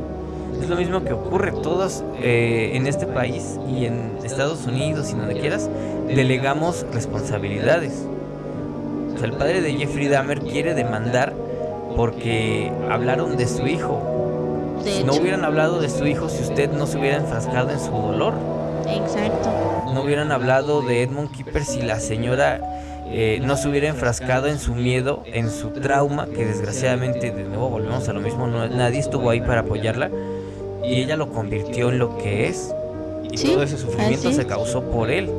Es lo mismo que ocurre todos eh, en este país y en Estados Unidos y donde quieras, delegamos responsabilidades. O sea, el padre de Jeffrey Dahmer quiere demandar porque hablaron de su hijo. no hubieran hablado de su hijo si usted no se hubiera enfrascado en su dolor. exacto. No hubieran hablado de Edmund Keeper si la señora eh, no se hubiera enfrascado en su miedo, en su trauma, que desgraciadamente, de nuevo volvemos a lo mismo, no- nadie estuvo ahí para apoyarla y ella lo convirtió en lo que es y Sí, todo ese sufrimiento así se causó por él.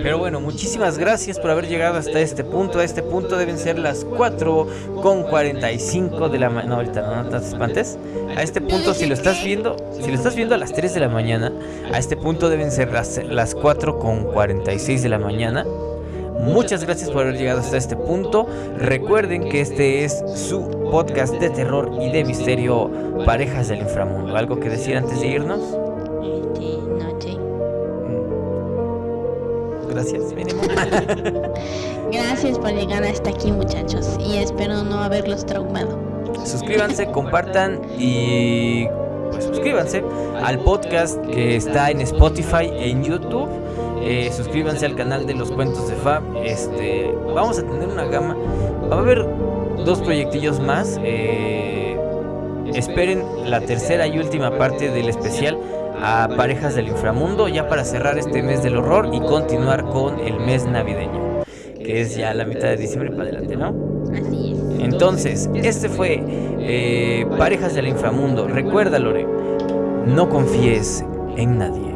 Pero bueno, muchísimas gracias por haber llegado hasta este punto. A este punto deben ser las 4 con 45 de la mañana. No, ahorita no, no te espantes. A este punto, si lo estás viendo, si lo estás viendo a las 3 de la mañana, a este punto deben ser las, las 4 con 46 de la mañana. Muchas gracias por haber llegado hasta este punto. Recuerden que este es su podcast de terror y de misterio Parejas del Inframundo. ¿Algo que decir antes de irnos? Este. Gracias, mínimo. Gracias por llegar hasta aquí, muchachos, y espero no haberlos traumado. suscríbanse, compartan y pues suscríbanse al podcast que está en Spotify, en YouTube. Eh, suscríbanse al canal de los cuentos de Fab. Este, vamos a tener una gama. Va a haber dos proyectillos más. eh, esperen la tercera y última parte del especial a parejas del inframundo ya para cerrar este mes del horror y continuar con el mes navideño, que es ya la mitad de diciembre para adelante, ¿no? Así es. Entonces, este fue eh, Parejas del Inframundo. Recuerda, Lore, no confíes en nadie.